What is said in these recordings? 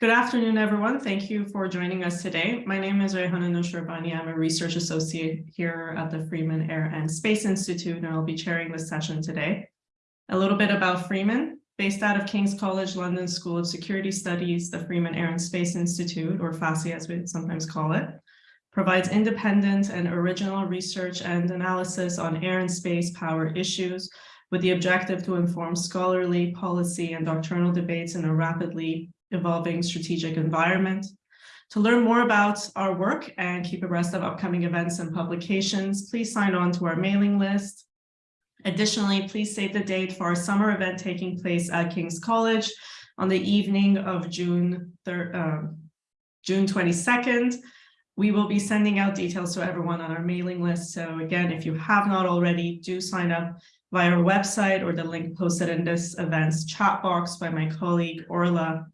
Good afternoon, everyone. Thank you for joining us today. My name is Rehana Noshrabani. I'm a research associate here at the Freeman Air and Space Institute, and I'll be chairing this session today. A little bit about Freeman. Based out of King's College London School of Security Studies, the Freeman Air and Space Institute, or FASI as we sometimes call it, provides independent and original research and analysis on air and space power issues with the objective to inform scholarly policy and doctrinal debates in a rapidly evolving strategic environment. To learn more about our work and keep abreast of upcoming events and publications, please sign on to our mailing list. Additionally, please save the date for our summer event taking place at King's College on the evening of June, 3rd, uh, June 22nd. We will be sending out details to everyone on our mailing list. So again, if you have not already, do sign up via our website or the link posted in this event's chat box by my colleague Orla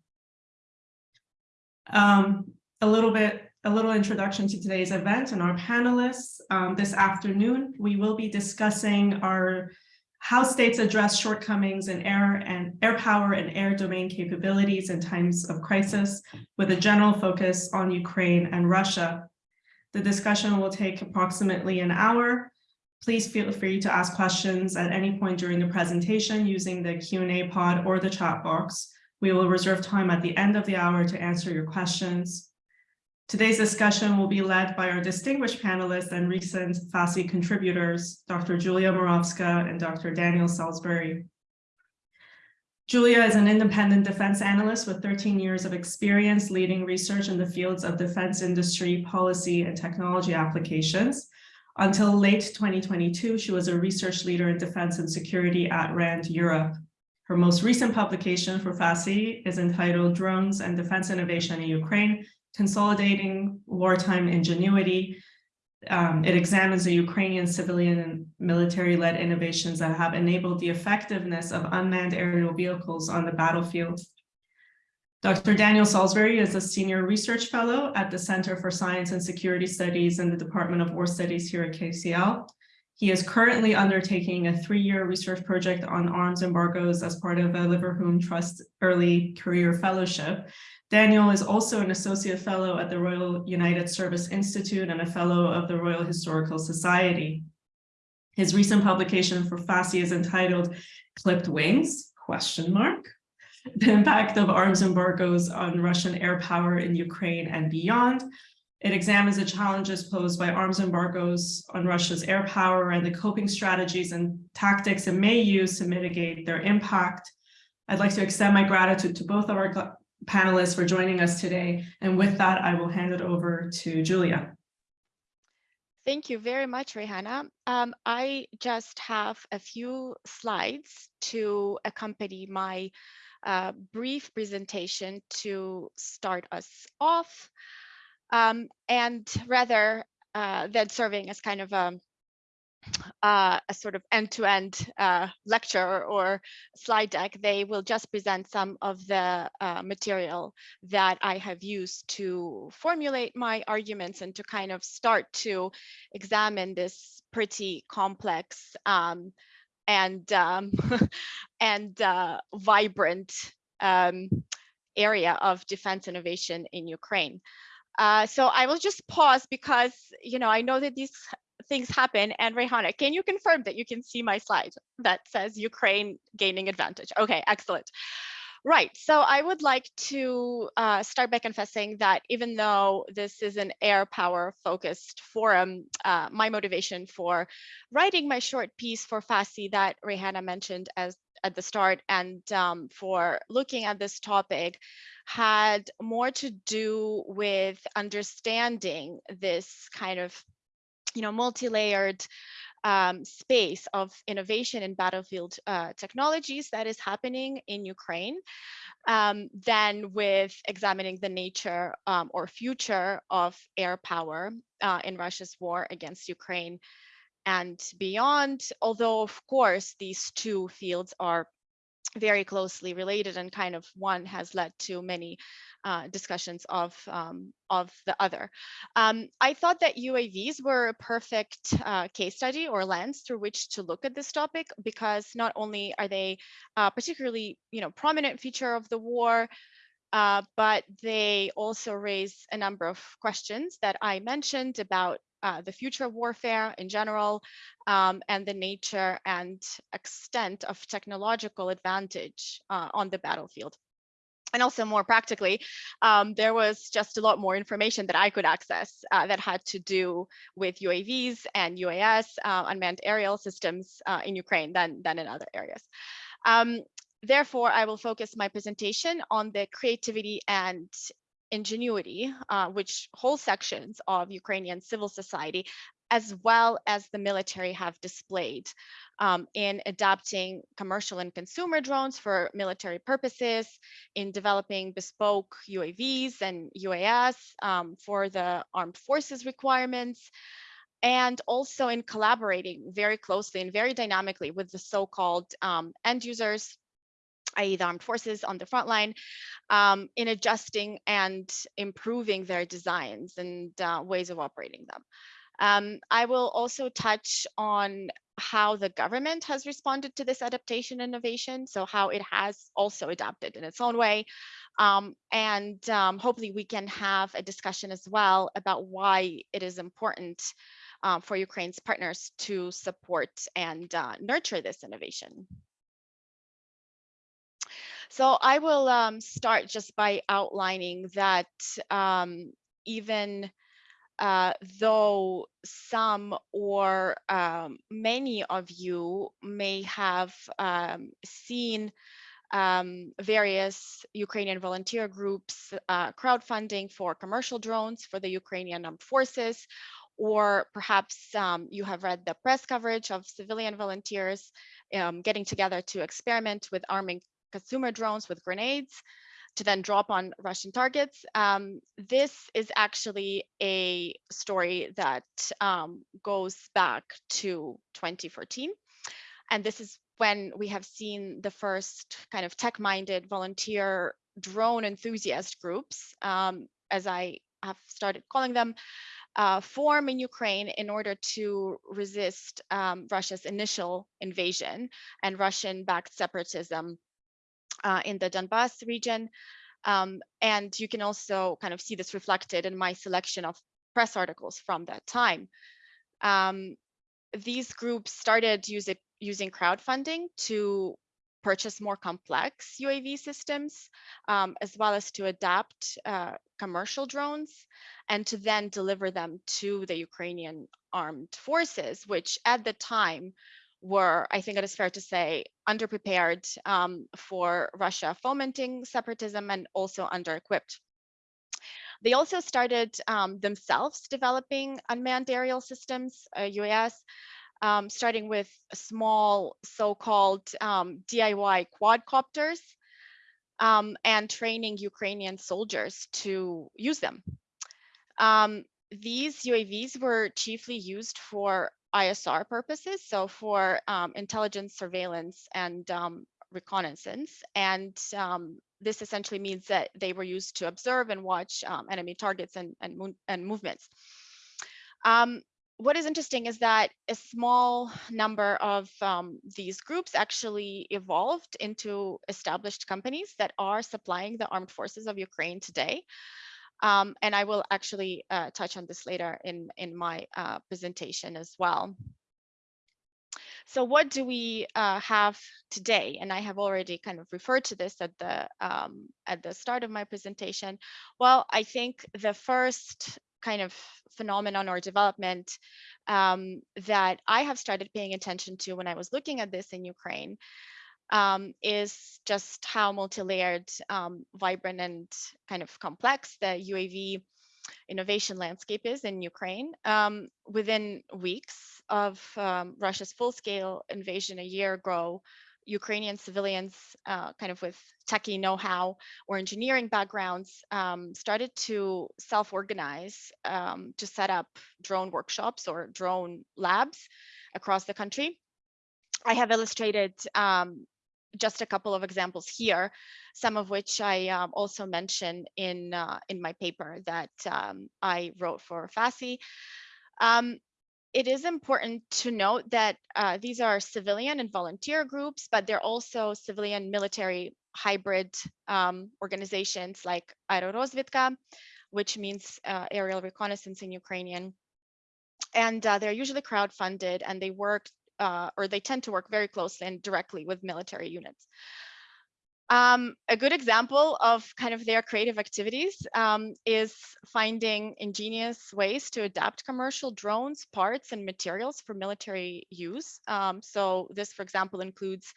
um, a little bit, a little introduction to today's event and our panelists. Um, this afternoon, we will be discussing our how states address shortcomings in air and air power and air domain capabilities in times of crisis with a general focus on Ukraine and Russia. The discussion will take approximately an hour. Please feel free to ask questions at any point during the presentation using the Q&A pod or the chat box. We will reserve time at the end of the hour to answer your questions. Today's discussion will be led by our distinguished panelists and recent FASI contributors, Dr. Julia Muravska and Dr. Daniel Salisbury. Julia is an independent defense analyst with 13 years of experience leading research in the fields of defense industry, policy, and technology applications. Until late 2022, she was a research leader in defense and security at RAND Europe. Her most recent publication for FASI is entitled Drones and Defense Innovation in Ukraine, Consolidating Wartime Ingenuity. Um, it examines the Ukrainian civilian and military-led innovations that have enabled the effectiveness of unmanned aerial vehicles on the battlefield. Dr. Daniel Salisbury is a senior research fellow at the Center for Science and Security Studies in the Department of War Studies here at KCL. He is currently undertaking a three-year research project on arms embargoes as part of a Leverhulme Trust Early Career Fellowship. Daniel is also an associate fellow at the Royal United Service Institute and a fellow of the Royal Historical Society. His recent publication for FASI is entitled Clipped Wings, question mark, the impact of arms embargoes on Russian air power in Ukraine and beyond, it examines the challenges posed by arms embargoes on Russia's air power and the coping strategies and tactics it may use to mitigate their impact. I'd like to extend my gratitude to both of our panelists for joining us today. And with that, I will hand it over to Julia. Thank you very much, Rehana. Um, I just have a few slides to accompany my uh, brief presentation to start us off um, and rather uh, than serving as kind of a, uh, a sort of end-to-end -end, uh, lecture or slide deck, they will just present some of the uh, material that I have used to formulate my arguments and to kind of start to examine this pretty complex um, and um, and uh, vibrant um, area of defense innovation in Ukraine. Uh, so I will just pause because, you know, I know that these things happen. And Rehana, can you confirm that you can see my slide that says Ukraine gaining advantage? Okay, excellent. Right, so I would like to uh, start by confessing that even though this is an air power focused forum, uh, my motivation for writing my short piece for FASI that Rehana mentioned as at the start and um, for looking at this topic had more to do with understanding this kind of you know multi-layered um, space of innovation in battlefield uh, technologies that is happening in Ukraine um, than with examining the nature um, or future of air power uh, in Russia's war against Ukraine and beyond, although of course these two fields are very closely related and kind of one has led to many uh, discussions of um, of the other. Um, I thought that UAVs were a perfect uh, case study or lens through which to look at this topic because not only are they a particularly you know prominent feature of the war, uh, but they also raise a number of questions that I mentioned about uh, the future of warfare in general um, and the nature and extent of technological advantage uh, on the battlefield. And also more practically, um, there was just a lot more information that I could access uh, that had to do with UAVs and UAS, uh, unmanned aerial systems uh, in Ukraine than, than in other areas. Um, therefore, I will focus my presentation on the creativity and ingenuity, uh, which whole sections of Ukrainian civil society, as well as the military have displayed um, in adapting commercial and consumer drones for military purposes, in developing bespoke UAVs and UAS um, for the armed forces requirements, and also in collaborating very closely and very dynamically with the so-called um, end users i.e. the armed forces on the front line, um, in adjusting and improving their designs and uh, ways of operating them. Um, I will also touch on how the government has responded to this adaptation innovation, so how it has also adapted in its own way. Um, and um, hopefully we can have a discussion as well about why it is important um, for Ukraine's partners to support and uh, nurture this innovation. So I will um, start just by outlining that um, even uh, though some or um, many of you may have um, seen um, various Ukrainian volunteer groups uh, crowdfunding for commercial drones for the Ukrainian armed forces, or perhaps um, you have read the press coverage of civilian volunteers um, getting together to experiment with arming consumer drones with grenades to then drop on Russian targets. Um, this is actually a story that um, goes back to 2014. And this is when we have seen the first kind of tech-minded volunteer drone enthusiast groups, um, as I have started calling them, uh, form in Ukraine in order to resist um, Russia's initial invasion and Russian-backed separatism uh, in the Donbass region. Um, and you can also kind of see this reflected in my selection of press articles from that time. Um, these groups started use it, using crowdfunding to purchase more complex UAV systems, um, as well as to adapt uh, commercial drones and to then deliver them to the Ukrainian armed forces, which at the time were, I think it is fair to say, underprepared um, for Russia fomenting separatism and also under-equipped. They also started um, themselves developing unmanned aerial systems, uh, UAS, um, starting with small so-called um, DIY quadcopters um, and training Ukrainian soldiers to use them. Um, these UAVs were chiefly used for ISR purposes, so for um, intelligence, surveillance, and um, reconnaissance. And um, this essentially means that they were used to observe and watch um, enemy targets and, and, and movements. Um, what is interesting is that a small number of um, these groups actually evolved into established companies that are supplying the armed forces of Ukraine today. Um, and I will actually uh, touch on this later in, in my uh, presentation as well. So what do we uh, have today? And I have already kind of referred to this at the um, at the start of my presentation. Well, I think the first kind of phenomenon or development um, that I have started paying attention to when I was looking at this in Ukraine um, is just how multi-layered, um, vibrant, and kind of complex the UAV innovation landscape is in Ukraine. Um, within weeks of um, Russia's full-scale invasion a year ago, Ukrainian civilians, uh, kind of with techie know-how or engineering backgrounds, um, started to self-organize um, to set up drone workshops or drone labs across the country. I have illustrated um, just a couple of examples here, some of which I um, also mentioned in uh, in my paper that um, I wrote for FASI. Um, it is important to note that uh, these are civilian and volunteer groups, but they're also civilian military hybrid um, organizations like Aerorozvidka, which means uh, aerial reconnaissance in Ukrainian. And uh, they're usually crowd-funded and they work uh, or they tend to work very closely and directly with military units. Um, a good example of kind of their creative activities um, is finding ingenious ways to adapt commercial drones, parts, and materials for military use. Um, so this, for example, includes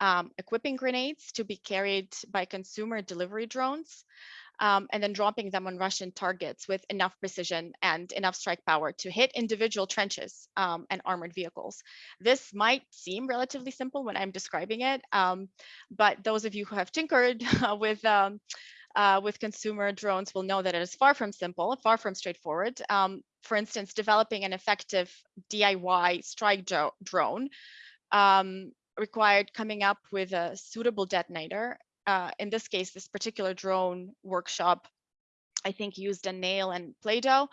um, equipping grenades to be carried by consumer delivery drones, um, and then dropping them on Russian targets with enough precision and enough strike power to hit individual trenches um, and armored vehicles. This might seem relatively simple when I'm describing it, um, but those of you who have tinkered with um, uh, with consumer drones will know that it is far from simple, far from straightforward. Um, for instance, developing an effective DIY strike drone um, required coming up with a suitable detonator uh, in this case, this particular drone workshop, I think used a nail and Play-Doh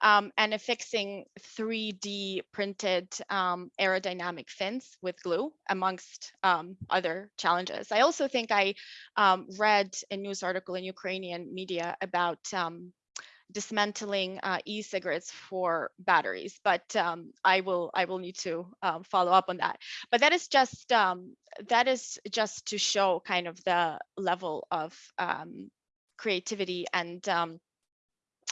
um, and affixing 3D printed um, aerodynamic fins with glue amongst um, other challenges. I also think I um, read a news article in Ukrainian media about um, dismantling uh, e-cigarettes for batteries, but um, I will I will need to um, follow up on that. But that is just um, that is just to show kind of the level of um, creativity and um,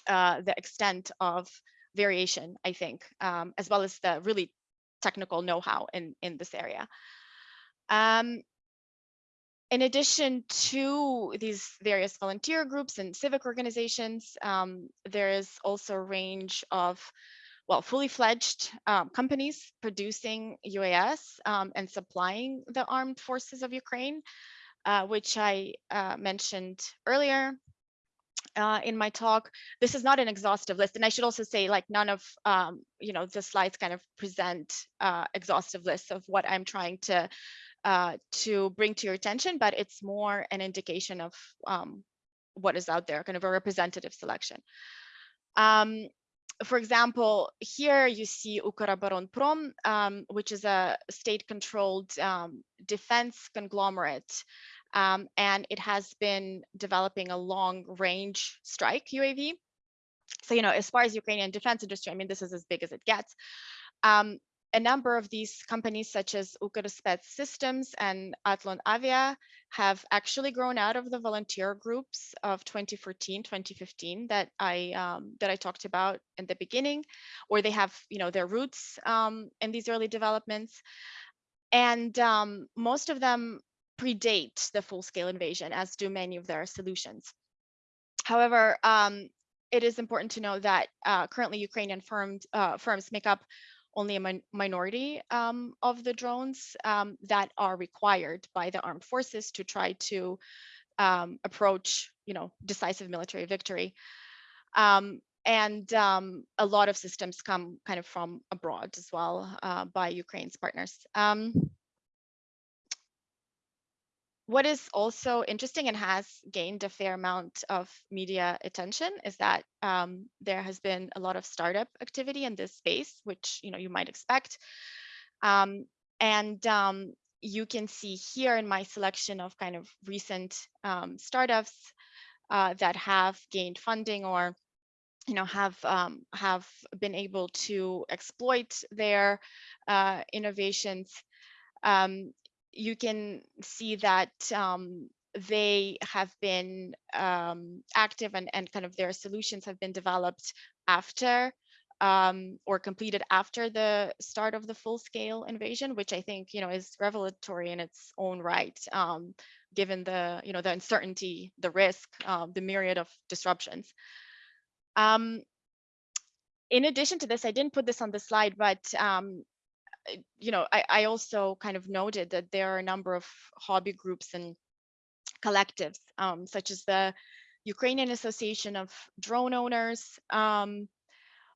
uh, the extent of variation, I think, as well as the really technical know-how in in this area. Um, in addition to these various volunteer groups and civic organizations, um, there is also a range of, well, fully fledged um, companies producing UAS um, and supplying the armed forces of Ukraine, uh, which I uh, mentioned earlier. Uh, in my talk, this is not an exhaustive list, and I should also say, like, none of um, you know the slides kind of present uh, exhaustive lists of what I'm trying to uh, to bring to your attention, but it's more an indication of um, what is out there, kind of a representative selection. Um, for example, here you see Ukroboronprom, um, which is a state-controlled um, defense conglomerate, um, and it has been developing a long-range strike UAV. So, you know, as far as Ukrainian defense industry, I mean, this is as big as it gets. Um, a number of these companies such as Ukrspecsystems and Atlon Avia have actually grown out of the volunteer groups of 2014, 2015 that I um, that I talked about in the beginning, or they have you know their roots um, in these early developments, and um, most of them predate the full-scale invasion, as do many of their solutions. However, um, it is important to know that uh, currently Ukrainian firms, uh, firms make up only a min minority um, of the drones um, that are required by the armed forces to try to um, approach, you know, decisive military victory. Um, and um, a lot of systems come kind of from abroad as well uh, by Ukraine's partners. What is also interesting and has gained a fair amount of media attention is that um, there has been a lot of startup activity in this space, which you know you might expect. Um, and um, you can see here in my selection of kind of recent um, startups uh, that have gained funding or you know have um, have been able to exploit their uh, innovations um, you can see that um, they have been um, active and, and kind of their solutions have been developed after um, or completed after the start of the full-scale invasion, which I think you know is revelatory in its own right, um, given the you know the uncertainty, the risk, um, the myriad of disruptions. Um, in addition to this, I didn't put this on the slide, but um, you know, I, I also kind of noted that there are a number of hobby groups and collectives, um, such as the Ukrainian Association of Drone Owners, um,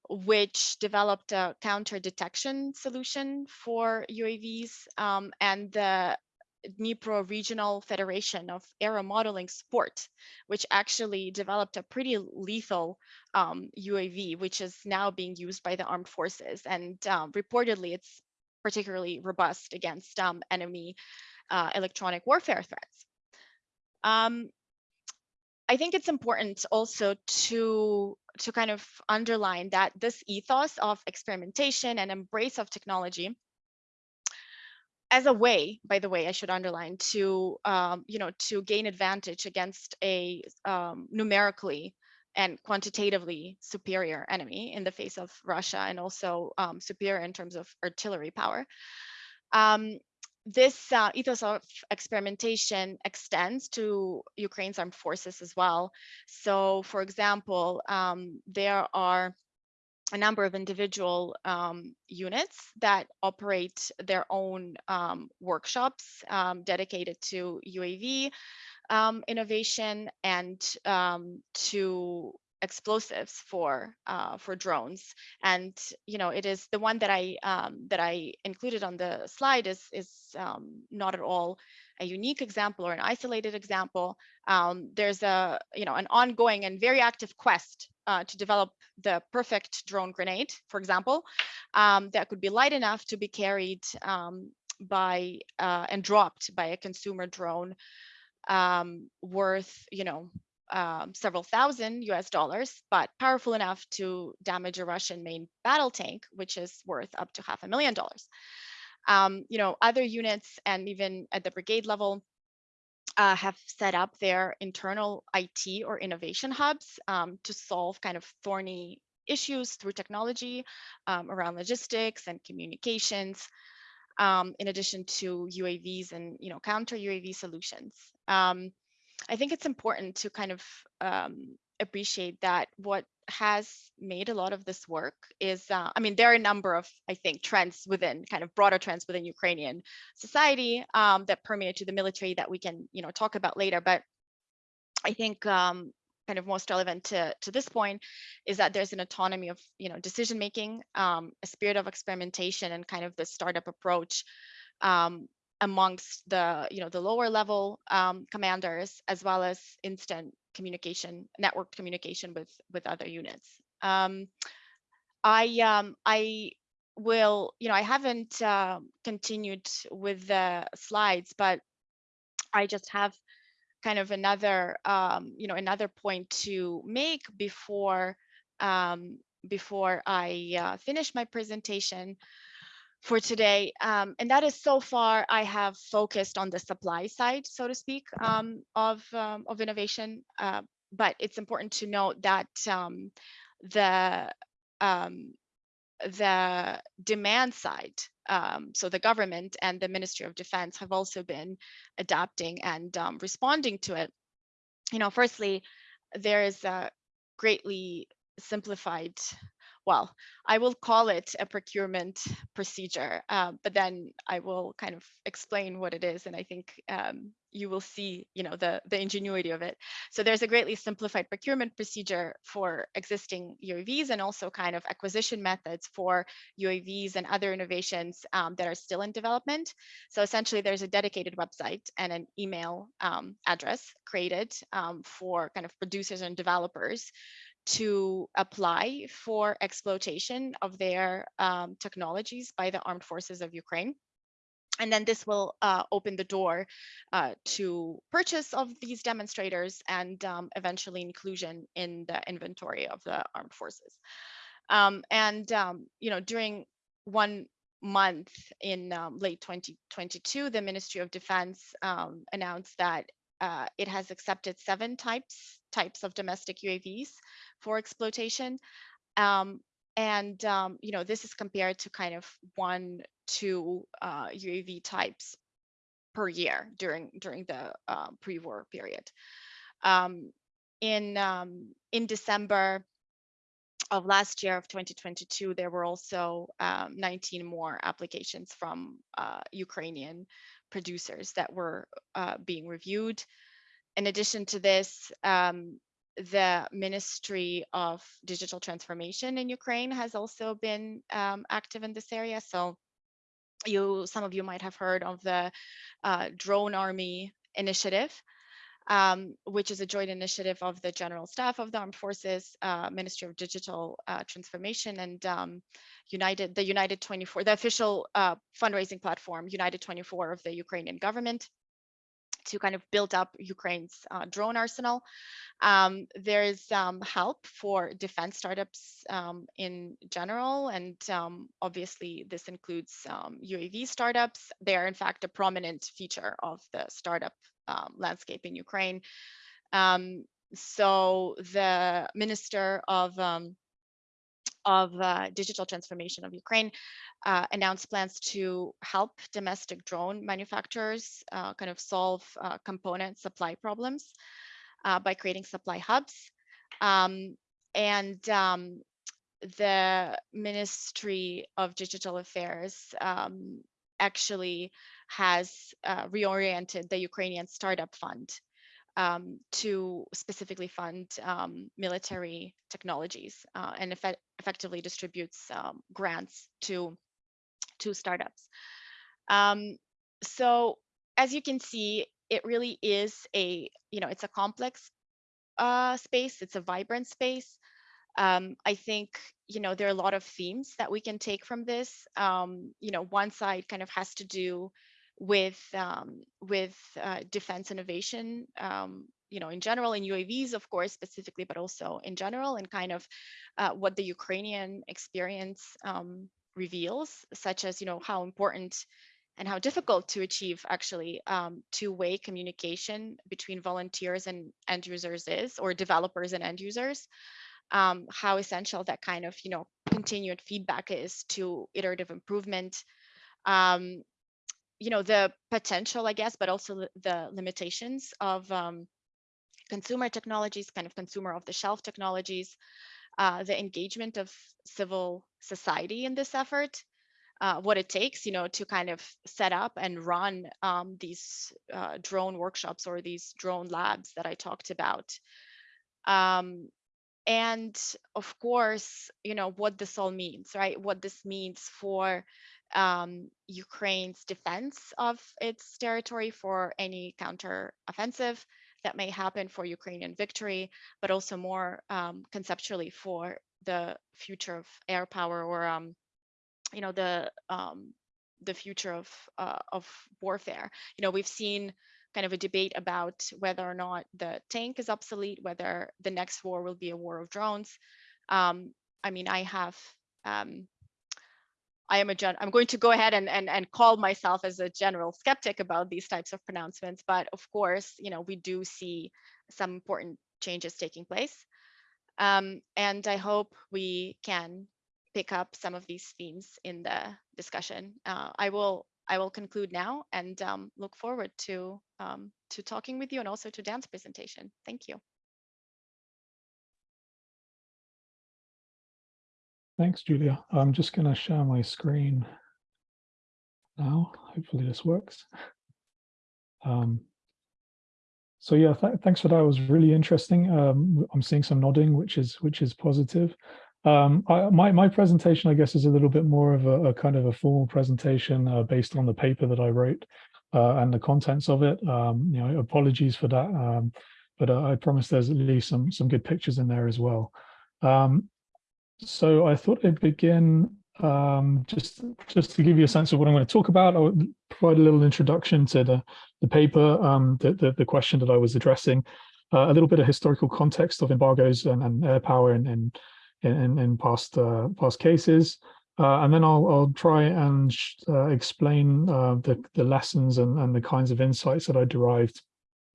which developed a counter detection solution for UAVs, um, and the Dnipro Regional Federation of Aero Modeling Sport, which actually developed a pretty lethal um, UAV, which is now being used by the armed forces. And um, reportedly, it's particularly robust against um, enemy uh, electronic warfare threats. Um, I think it's important also to to kind of underline that this ethos of experimentation and embrace of technology as a way, by the way, I should underline to um, you know to gain advantage against a um, numerically and quantitatively superior enemy in the face of Russia and also um, superior in terms of artillery power. Um, this uh, ethos of experimentation extends to Ukraine's armed forces as well. So, for example, um, there are a number of individual um, units that operate their own um, workshops um, dedicated to UAV um, innovation and um, to explosives for uh, for drones. And you know it is the one that i um, that i included on the slide is is um, not at all a unique example or an isolated example. Um, there's a you know an ongoing and very active quest uh, to develop the perfect drone grenade for example um, that could be light enough to be carried um, by uh, and dropped by a consumer drone um, worth you know um, several thousand US dollars, but powerful enough to damage a Russian main battle tank, which is worth up to half a million dollars. Um, you know, other units and even at the brigade level uh, have set up their internal IT or innovation hubs um, to solve kind of thorny issues through technology um, around logistics and communications, um, in addition to UAVs and you know counter UAV solutions. Um, I think it's important to kind of um, appreciate that what has made a lot of this work is, uh, I mean, there are a number of, I think, trends within kind of broader trends within Ukrainian society um, that permeate to the military that we can, you know, talk about later. But I think um, kind of most relevant to, to this point is that there's an autonomy of, you know, decision making, um, a spirit of experimentation and kind of the startup approach um, amongst the you know the lower level um, commanders as well as instant communication networked communication with with other units. Um, i um, i will you know i haven't uh, continued with the slides but i just have kind of another um, you know another point to make before um, before i uh, finish my presentation for today. Um, and that is so far I have focused on the supply side, so to speak, um, of, um, of innovation. Uh, but it's important to note that um, the, um, the demand side, um, so the government and the Ministry of Defense have also been adapting and responding to it. You know, firstly, there is a greatly simplified well, I will call it a procurement procedure, uh, but then I will kind of explain what it is. And I think um, you will see, you know, the, the ingenuity of it. So there's a greatly simplified procurement procedure for existing UAVs and also kind of acquisition methods for UAVs and other innovations um, that are still in development. So essentially there's a dedicated website and an email um, address created um, for kind of producers and developers to apply for exploitation of their um, technologies by the armed forces of Ukraine. And then this will uh, open the door uh, to purchase of these demonstrators and um, eventually inclusion in the inventory of the armed forces. Um, and, um, you know, during one month in um, late 2022, the Ministry of Defense um, announced that uh, it has accepted seven types types of domestic UAVs for exploitation. Um, and um, you know this is compared to kind of one two uh, UAV types per year during during the uh, pre-war period. Um, in um, in December of last year of 2022, there were also um, 19 more applications from uh, Ukrainian producers that were uh, being reviewed. In addition to this, um, the Ministry of Digital Transformation in Ukraine has also been um, active in this area. So you, some of you might have heard of the uh, Drone Army Initiative, um, which is a joint initiative of the General Staff of the Armed Forces, uh, Ministry of Digital uh, Transformation, and um, United, the United 24, the official uh, fundraising platform, United 24 of the Ukrainian government. To kind of build up Ukraine's uh, drone arsenal. Um, there's um, help for defense startups um, in general, and um, obviously this includes um, UAV startups. They are in fact a prominent feature of the startup um, landscape in Ukraine. so the Minister of of uh, digital transformation of Ukraine uh, announced plans to help domestic drone manufacturers uh, kind of solve uh, component supply problems uh, by creating supply hubs. Um, and um, the Ministry of Digital Affairs um, actually has uh, reoriented the Ukrainian Startup Fund um, to specifically fund um, military technologies uh, and effectively distributes um, grants to, to startups. Um, so as you can see, it really is a, you know, it's a complex uh, space, it's a vibrant space. Um, I think, you know, there are a lot of themes that we can take from this. Um, you know, one side kind of has to do with um, with uh, defense innovation, um, you know, in general, in UAVs, of course, specifically, but also in general, and kind of uh, what the Ukrainian experience um, reveals, such as, you know, how important and how difficult to achieve actually um, two-way communication between volunteers and end users is, or developers and end users. Um, how essential that kind of, you know, continued feedback is to iterative improvement. Um, you know, the potential, I guess, but also the limitations of um, consumer technologies, kind of consumer off the shelf technologies, uh, the engagement of civil society in this effort, uh, what it takes, you know, to kind of set up and run um, these uh, drone workshops or these drone labs that I talked about. Um, and of course, you know, what this all means, right? What this means for um, Ukraine's defense of its territory for any counter-offensive that may happen for Ukrainian victory, but also more um, conceptually for the future of air power or, um, you know, the um, the future of uh, of warfare. You know, we've seen kind of a debate about whether or not the tank is obsolete, whether the next war will be a war of drones. Um, I mean, I have um, I am a gen I'm going to go ahead and, and, and call myself as a general skeptic about these types of pronouncements. But of course, you know, we do see some important changes taking place. Um, and I hope we can pick up some of these themes in the discussion. Uh, I will I will conclude now and um, look forward to um, to talking with you and also to Dan's presentation. Thank you. Thanks, Julia. I'm just going to share my screen now. Hopefully this works. Um, so yeah, th thanks for that. It was really interesting. Um, I'm seeing some nodding, which is which is positive. Um, I, my my presentation, I guess, is a little bit more of a, a kind of a formal presentation uh, based on the paper that I wrote uh, and the contents of it. Um, you know, apologies for that, um, but uh, I promise there's at least some some good pictures in there as well. Um, so I thought I'd begin um, just just to give you a sense of what I'm going to talk about. I'll provide a little introduction to the the paper, um, the, the, the question that I was addressing, uh, a little bit of historical context of embargoes and, and air power in in in, in past uh, past cases, uh, and then I'll I'll try and uh, explain uh, the the lessons and and the kinds of insights that I derived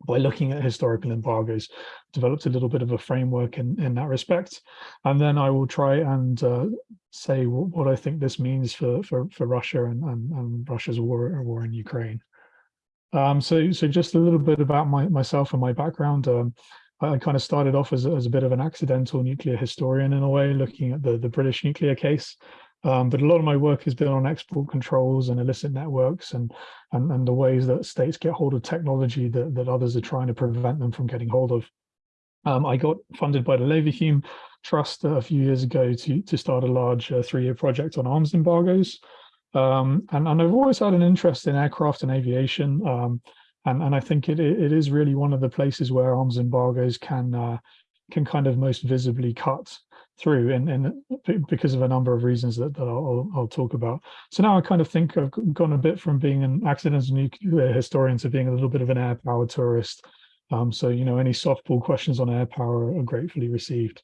by looking at historical embargoes, developed a little bit of a framework in, in that respect. And then I will try and uh, say what I think this means for, for, for Russia and, and, and Russia's war, war in Ukraine. Um, so, so just a little bit about my, myself and my background. Um, I kind of started off as, as a bit of an accidental nuclear historian in a way, looking at the, the British nuclear case. Um, but a lot of my work has been on export controls and illicit networks and, and, and the ways that states get hold of technology that, that others are trying to prevent them from getting hold of. Um, I got funded by the Leverhulme Trust a few years ago to, to start a large uh, three-year project on arms embargoes. Um, and, and I've always had an interest in aircraft and aviation. Um, and, and I think it, it is really one of the places where arms embargoes can, uh, can kind of most visibly cut through and, and because of a number of reasons that, that I'll, I'll talk about. So now I kind of think I've gone a bit from being an accidental nuclear historian to being a little bit of an air power tourist. Um, so, you know, any softball questions on air power are gratefully received.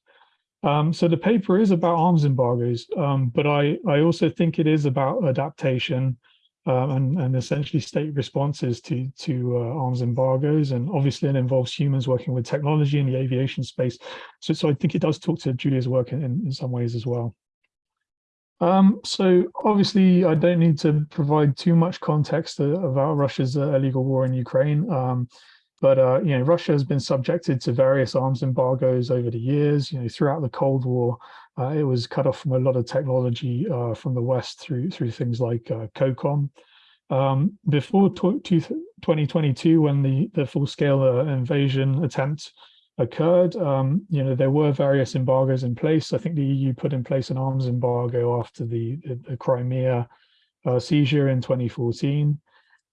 Um, so the paper is about arms embargoes, um, but I, I also think it is about adaptation um, and, and essentially state responses to, to uh, arms embargoes. And obviously it involves humans working with technology in the aviation space. So, so I think it does talk to Julia's work in, in some ways as well. Um, so obviously I don't need to provide too much context uh, about Russia's uh, illegal war in Ukraine. Um, but uh, you know, Russia has been subjected to various arms embargoes over the years. You know, throughout the Cold War, uh, it was cut off from a lot of technology uh, from the West through through things like uh, COCOM. Um, before 2022, when the the full scale uh, invasion attempt occurred, um, you know, there were various embargoes in place. I think the EU put in place an arms embargo after the the, the Crimea uh, seizure in 2014.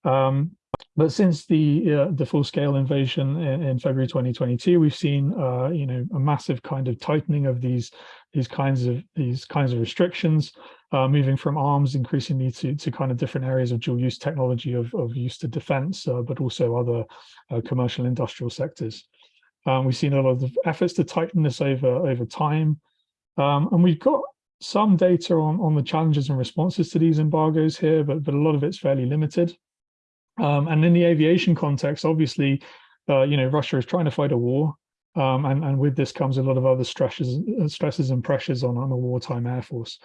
Um, but since the uh, the full scale invasion in, in, February 2022, we've seen uh, you know a massive kind of tightening of these these kinds of these kinds of restrictions, uh, moving from arms increasingly to to kind of different areas of dual use technology of of use to defence, uh, but also other uh, commercial industrial sectors. Um, we've seen a lot of efforts to tighten this over over time, um, and we've got some data on on the challenges and responses to these embargoes here, but but a lot of it's fairly limited. Um, and in the aviation context, obviously, uh, you know, Russia is trying to fight a war. Um, and, and with this comes a lot of other stresses, uh, stresses and pressures on, on a wartime air force.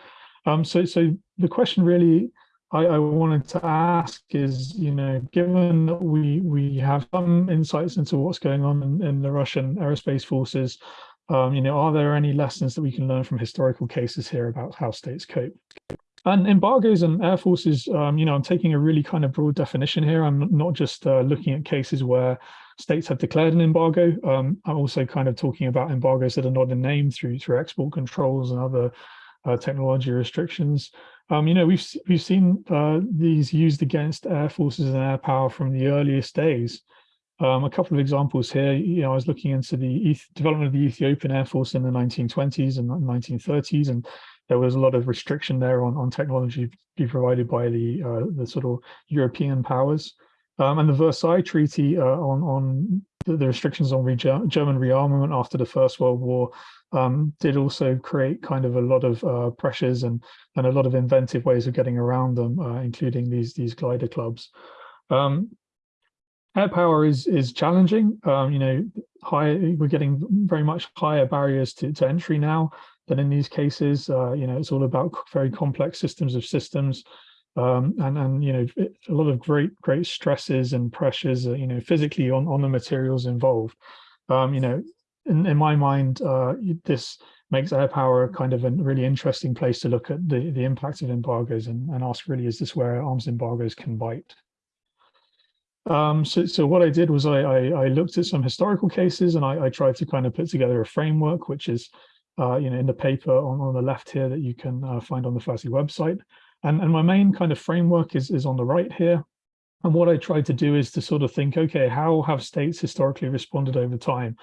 Um, so, so the question really I, I, wanted to ask is, you know, given that we we have some insights into what's going on in, in the Russian aerospace forces, um, you know, are there any lessons that we can learn from historical cases here about how states cope? And embargoes and air forces, um, you know, I'm taking a really kind of broad definition here. I'm not just uh, looking at cases where states have declared an embargo. Um, I'm also kind of talking about embargoes that are not in name through through export controls and other uh, technology restrictions. Um, you know, we've we've seen uh, these used against air forces and air power from the earliest days. Um, a couple of examples here, you know, I was looking into the development of the Ethiopian Air Force in the 1920s and 1930s, and there was a lot of restriction there on, on technology be provided by the uh, the sort of European powers. Um, and the Versailles Treaty uh, on, on the, the restrictions on re German rearmament after the First World War um, did also create kind of a lot of uh, pressures and, and a lot of inventive ways of getting around them, uh, including these, these glider clubs. Um, air power is is challenging. Um, you know, high, we're getting very much higher barriers to, to entry now than in these cases. Uh, you know, it's all about very complex systems of systems. Um, and and you know a lot of great great stresses and pressures uh, you know physically on on the materials involved um, you know in, in my mind uh, this makes air power kind of a really interesting place to look at the the impact of embargoes and, and ask really is this where arms embargoes can bite um, so, so what I did was I, I, I, looked at some historical cases and I, I tried to kind of put together a framework, which is uh, you know, in the paper on, on the left here that you can uh, find on the FASI website. And, and my main kind of framework is, is on the right here. And what I tried to do is to sort of think, okay, how have states historically responded over time?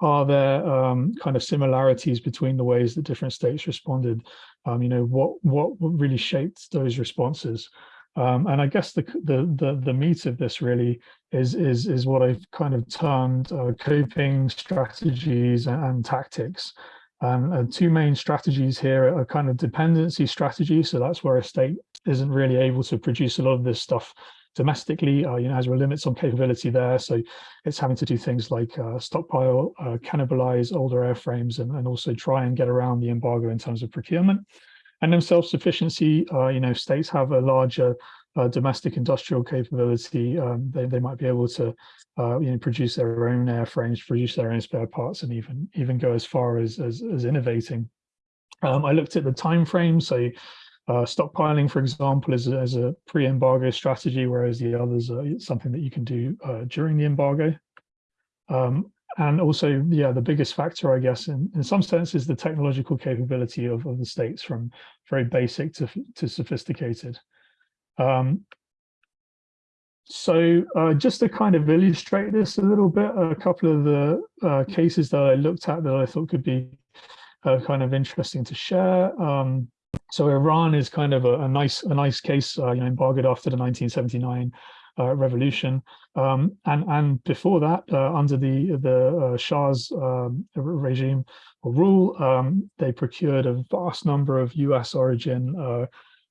Are there um, kind of similarities between the ways that different states responded? Um, you know, what what really shaped those responses? Um, and I guess the, the, the the meat of this really is is is what I've kind of termed uh, coping strategies and, and tactics. Um, and two main strategies here are kind of dependency strategy. So that's where a state isn't really able to produce a lot of this stuff domestically, uh, you know, has limits on capability there. So it's having to do things like uh, stockpile, uh, cannibalize older airframes, and, and also try and get around the embargo in terms of procurement. And then self-sufficiency, uh, you know, states have a larger uh, domestic industrial capability. Um, they, they might be able to uh, you know, produce their own airframes, produce their own spare parts, and even even go as far as as, as innovating. Um, I looked at the time frame, so uh, stockpiling, for example, is, is a pre-embargo strategy, whereas the others are something that you can do uh, during the embargo. Um, and also, yeah, the biggest factor, I guess, in, in some sense, is the technological capability of, of the states from very basic to, to sophisticated. Um, so uh, just to kind of illustrate this a little bit, a couple of the uh, cases that I looked at that I thought could be uh, kind of interesting to share. Um, so Iran is kind of a, a nice a nice case, uh, you know, embargoed after the 1979 uh, revolution, um, and and before that, uh, under the the Shah's um, regime or rule, um, they procured a vast number of U.S. origin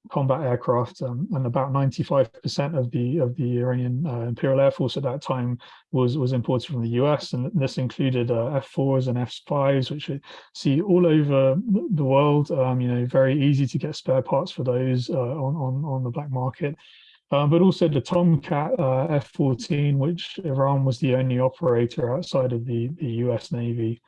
combat aircraft, um, and about 95% of the of the Iranian uh, Imperial Air Force at that time was was imported from the US, and this included uh, F4s and F5s, which we see all over the world. Um, you know, very easy to get spare parts for those uh, on on on the black market. Um, but also the Tomcat uh, F-14, which Iran was the only operator outside of the, the US Navy.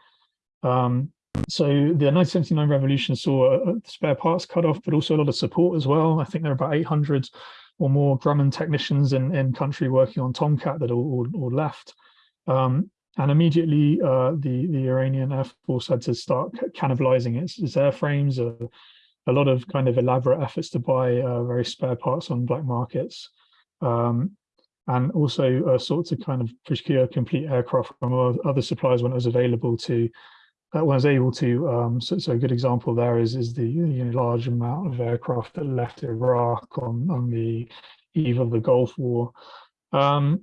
Um, so the 1979 revolution saw uh, spare parts cut off, but also a lot of support as well. I think there are about 800 or more Grumman technicians in, in country working on Tomcat that all, all, all left. Um, and immediately uh, the, the Iranian Air Force had to start cannibalizing its, its airframes. Uh, a lot of kind of elaborate efforts to buy uh, very spare parts on black markets. Um, and also uh, sought to kind of procure complete aircraft from other suppliers when it was available to, uh, I was able to. Um, so, so a good example there is is the you know, large amount of aircraft that left Iraq on on the eve of the Gulf War. Um,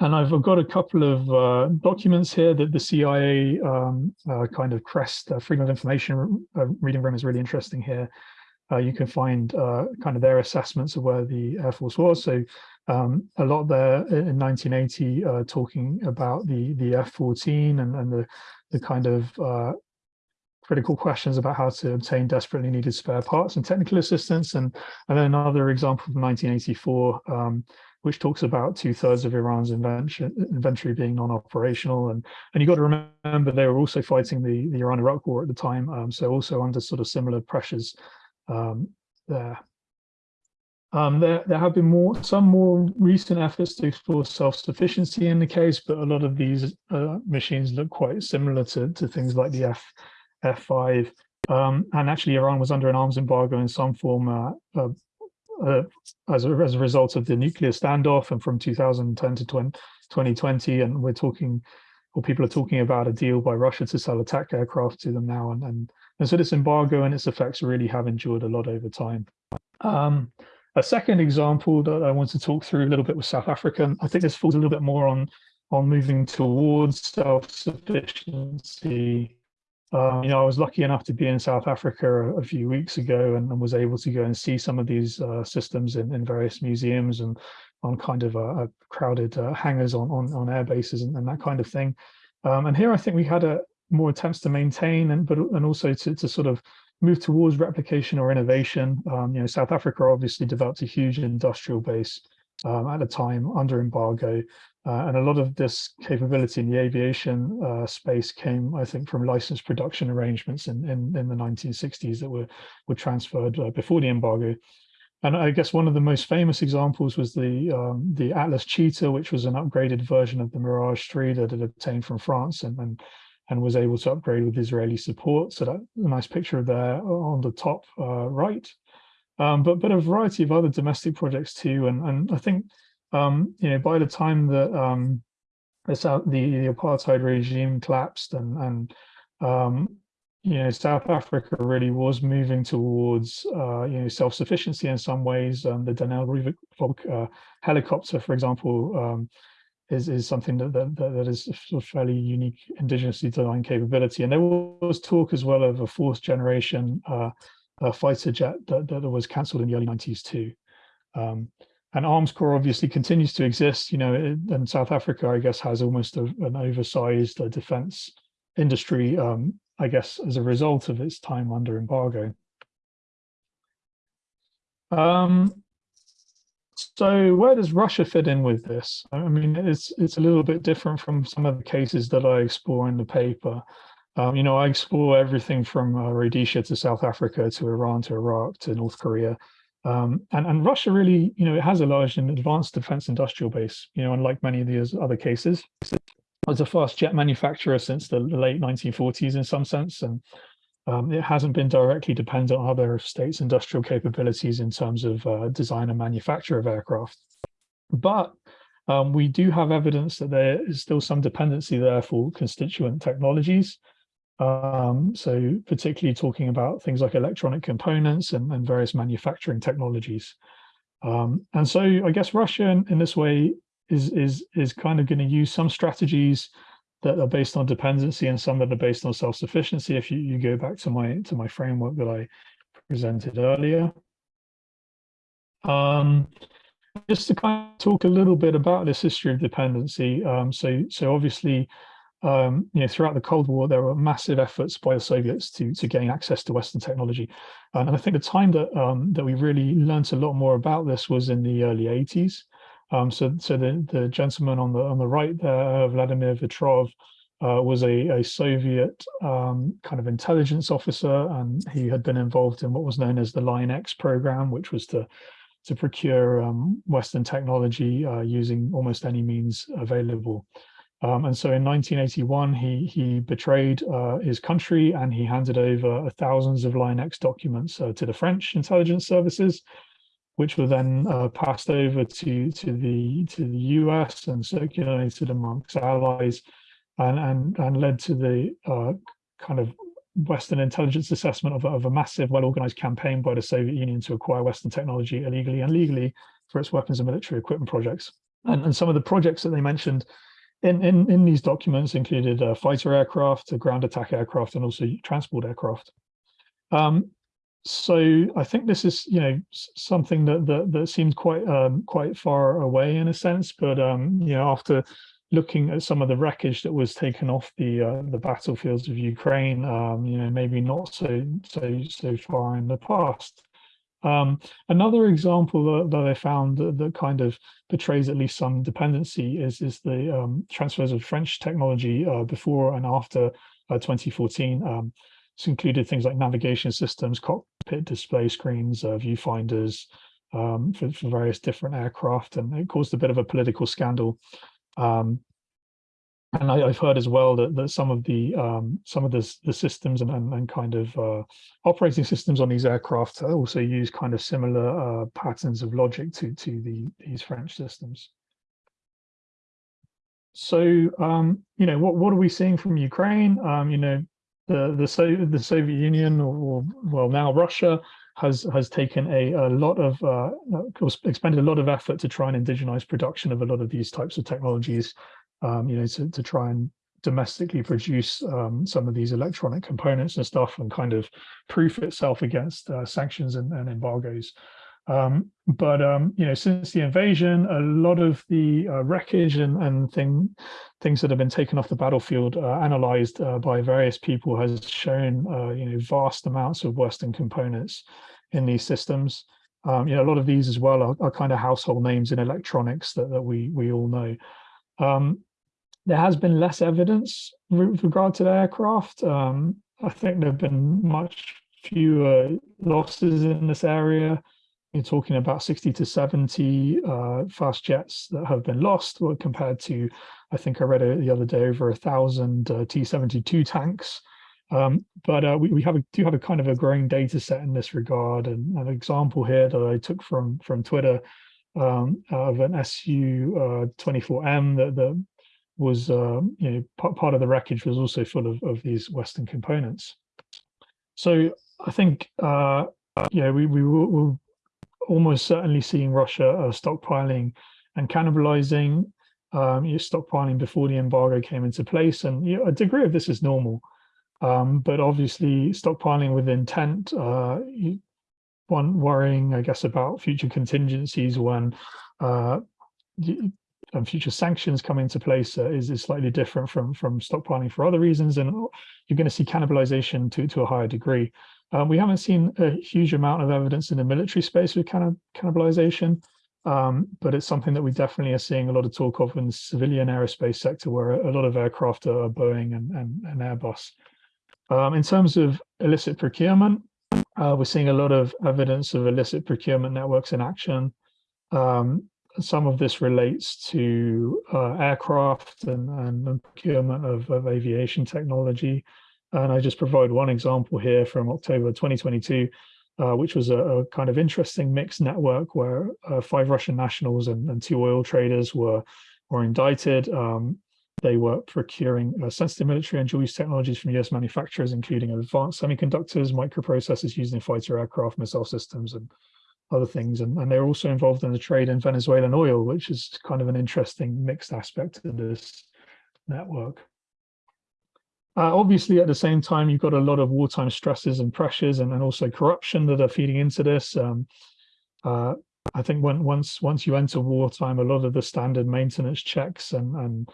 and I've got a couple of uh, documents here that the CIA um, uh, kind of crest, uh, Freedom of Information uh, reading room is really interesting here. Uh, you can find uh, kind of their assessments of where the Air Force was. So um, a lot there in 1980 talking about the the F-14 and, and the, the kind of critical questions about how to obtain desperately needed spare parts and technical assistance. And, and then another example from 1984, um, which talks about two thirds of Iran's inventory being non-operational. And, and you've got to remember they were also fighting the, the Iran-Iraq war at the time. Um, so also under sort of similar pressures um, there. Um, there, there have been more, some more recent efforts to explore self-sufficiency in the case, but a lot of these uh, machines look quite similar to, to things like the F, F5. Um, and actually, Iran was under an arms embargo in some form uh, uh, uh, as, a, as a result of the nuclear standoff and from 2010 to 20, 2020 and we're talking or people are talking about a deal by Russia to sell attack aircraft to them now and and, and so this embargo and its effects really have endured a lot over time. Um, a second example that I want to talk through a little bit with South Africa, I think this falls a little bit more on on moving towards self-sufficiency um, you know, I was lucky enough to be in South Africa a, a few weeks ago and, and, was able to go and see some of these uh, systems in, in various museums and on kind of uh, crowded uh, hangars on, on, on air bases and, and, that kind of thing. Um, and here I think we had a more attempts to maintain and but and also to, to sort of move towards replication or innovation. Um, you know, South Africa obviously developed a huge industrial base um, at the time under embargo. Uh, and a lot of this capability in the aviation uh, space came, I think, from licensed production arrangements in, in, in the 1960s that were, were transferred uh, before the embargo. And I guess one of the most famous examples was the um, the Atlas Cheetah, which was an upgraded version of the Mirage 3 that had obtained from France and, and, and was able to upgrade with Israeli support. So that a nice picture there on the top uh, right. Um, but, but a variety of other domestic projects too. And, and I think um, you know, by the time that um, the, the apartheid regime collapsed and, and um, you know, South Africa really was moving towards, uh, you know, self-sufficiency in some ways. The Denel Rooivalk uh, helicopter, for example, um, is, is something that, that, that is a fairly unique indigenously designed capability. And there was talk as well of a fourth generation uh, fighter jet that, that was cancelled in the early 90s too. Um, and Armscor obviously continues to exist you know and south africa i guess has almost a, an oversized uh, defense industry um, i guess as a result of its time under embargo um, so where does russia fit in with this? I mean it's it's a little bit different from some of the cases that i explore in the paper. Um, you know i explore everything from uh, rhodesia to south africa to iran to iraq to north korea. Um, and, and Russia really, you know, it has a large and advanced defense industrial base, you know, unlike many of these other cases. It's a fast jet manufacturer since the late 1940s in some sense, and um, it hasn't been directly dependent on other states' industrial capabilities in terms of uh, design and manufacture of aircraft. But um, we do have evidence that there is still some dependency there for constituent technologies. Um, so particularly talking about things like electronic components and, and various manufacturing technologies. Um, and so I guess Russia in, in this way is is is kind of going to use some strategies that are based on dependency and some that are based on self-sufficiency. If you, you go back to my to my framework that I presented earlier. Um, just to kind of talk a little bit about this history of dependency. Um, so so obviously, um, you know, throughout the Cold War, there were massive efforts by the Soviets to to gain access to Western technology, and I think the time that um, that we really learned a lot more about this was in the early 80s. Um, so, so the, the gentleman on the on the right there, Vladimir Vetrov, uh, was a, a Soviet um, kind of intelligence officer, and he had been involved in what was known as the Line X program, which was to to procure um, Western technology uh, using almost any means available. Um, and so in 1981, he he betrayed uh, his country and he handed over thousands of Line X documents uh, to the French intelligence services which were then uh, passed over to to the to the US and circulated amongst allies, and and and led to the uh, kind of Western intelligence assessment of, of a massive, well-organized campaign by the Soviet Union to acquire Western technology illegally and legally for its weapons and military equipment projects. And, and some of the projects that they mentioned in, in, in these documents included uh, fighter aircraft, ground attack aircraft, and also transport aircraft. Um, so I think this is, you know, something that that, that seems quite um, quite far away in a sense, but um, you know, after looking at some of the wreckage that was taken off the uh, the battlefields of Ukraine, um, you know, maybe not so so so far in the past. Um, another example that, that I found that, that, kind of betrays at least some dependency is is the um, transfers of French technology uh, before and after uh, 2014. It's included things like navigation systems, cockpit display screens, uh, viewfinders um, for, for, various different aircraft, and it caused a bit of a political scandal. Um, and I, have heard as well that, that some of the um, some of the, the systems and, and, and kind of uh, operating systems on these aircraft also use kind of similar uh, patterns of logic to to the these French systems. So um, you know what what are we seeing from Ukraine? Um, you know the the, the Soviet Union or well now Russia has has taken a, a lot of uh, expended a lot of effort to try and indigenize production of a lot of these types of technologies, um, you know, to, to try and domestically produce um, some of these electronic components and stuff and kind of proof itself against uh, sanctions and, and embargoes. Um, but um, you know, since the invasion, a lot of the uh, wreckage and, and thing, things that have been taken off the battlefield, uh, analyzed uh, by various people, has shown uh, you know vast amounts of Western components in these systems. Um, you know, a lot of these as well are, are, kind of household names in electronics that, that we we all know. Um, there has been less evidence with regard to the aircraft. Um, I think there have been much fewer losses in this area you're talking about 60 to 70 uh, fast jets that have been lost compared to, I think I read it the other day, over a thousand uh, T-72 tanks. Um, but uh, we, we have a, do have a kind of a growing data set in this regard. And an example here that I took from, from Twitter um, of an Su-24M uh, that, that was, um, you know, part, part of the wreckage was also full of, of these Western components. So I think, uh, yeah, we, we will, will almost certainly seeing Russia uh, stockpiling and cannibalizing, um, you stockpiling before the embargo came into place. And you know, a degree of this is normal. Um, but obviously stockpiling with intent, uh, one worrying, I guess, about future contingencies when uh, and future sanctions come into place uh, is, is slightly different from from stockpiling for other reasons, and you're going to see cannibalization to to a higher degree. Um, we haven't seen a huge amount of evidence in the military space with canni cannibalization, um, but it's something that we definitely are seeing a lot of talk of in the civilian aerospace sector, where a lot of aircraft are Boeing and, and, and Airbus. Um, in terms of illicit procurement, uh, we're seeing a lot of evidence of illicit procurement networks in action. Um, some of this relates to uh, aircraft and, and procurement of, of aviation technology. And I just provide one example here from October 2022, uh, which was a, a, kind of interesting mixed network where uh, five Russian nationals and, and, two oil traders were were indicted. Um, they were procuring uh, sensitive military and dual-use technologies from US manufacturers, including advanced semiconductors, microprocessors used in fighter aircraft, missile systems, and other things. And, and they're also involved in the trade in Venezuelan oil, which is kind of an interesting mixed aspect of this network. Uh, obviously, at the same time, you've got a lot of wartime stresses and pressures and, and also corruption that are feeding into this. Um, uh, I think when, once once you enter wartime, a lot of the standard maintenance checks and, and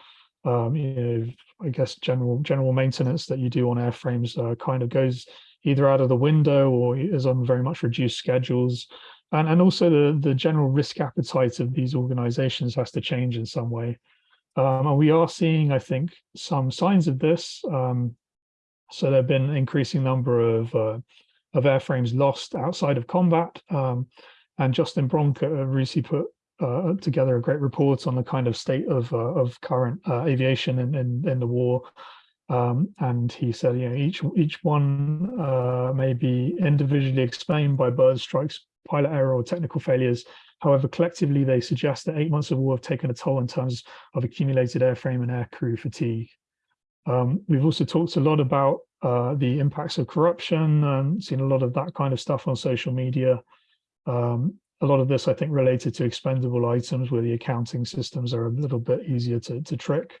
um, you know, I guess general general maintenance that you do on airframes uh, kind of goes either out of the window or is on very much reduced schedules. And, and also the, the general risk appetite of these organizations has to change in some way. Um, and we are seeing, I think, some signs of this. Um, so there have been an increasing number of, uh, of airframes lost outside of combat. Um, and Justin Bronk recently put uh, together a great report on the kind of state of, uh, of current uh, aviation in, in, in, the war. Um, and he said, you know, each, each one uh, may be individually explained by bird strikes, pilot error or technical failures, However, collectively, they suggest that eight months of war have taken a toll in terms of accumulated airframe and aircrew fatigue. Um, we've also talked a lot about uh, the impacts of corruption and seen a lot of that kind of stuff on social media. Um, a lot of this, I think, related to expendable items where the accounting systems are a little bit easier to, to trick.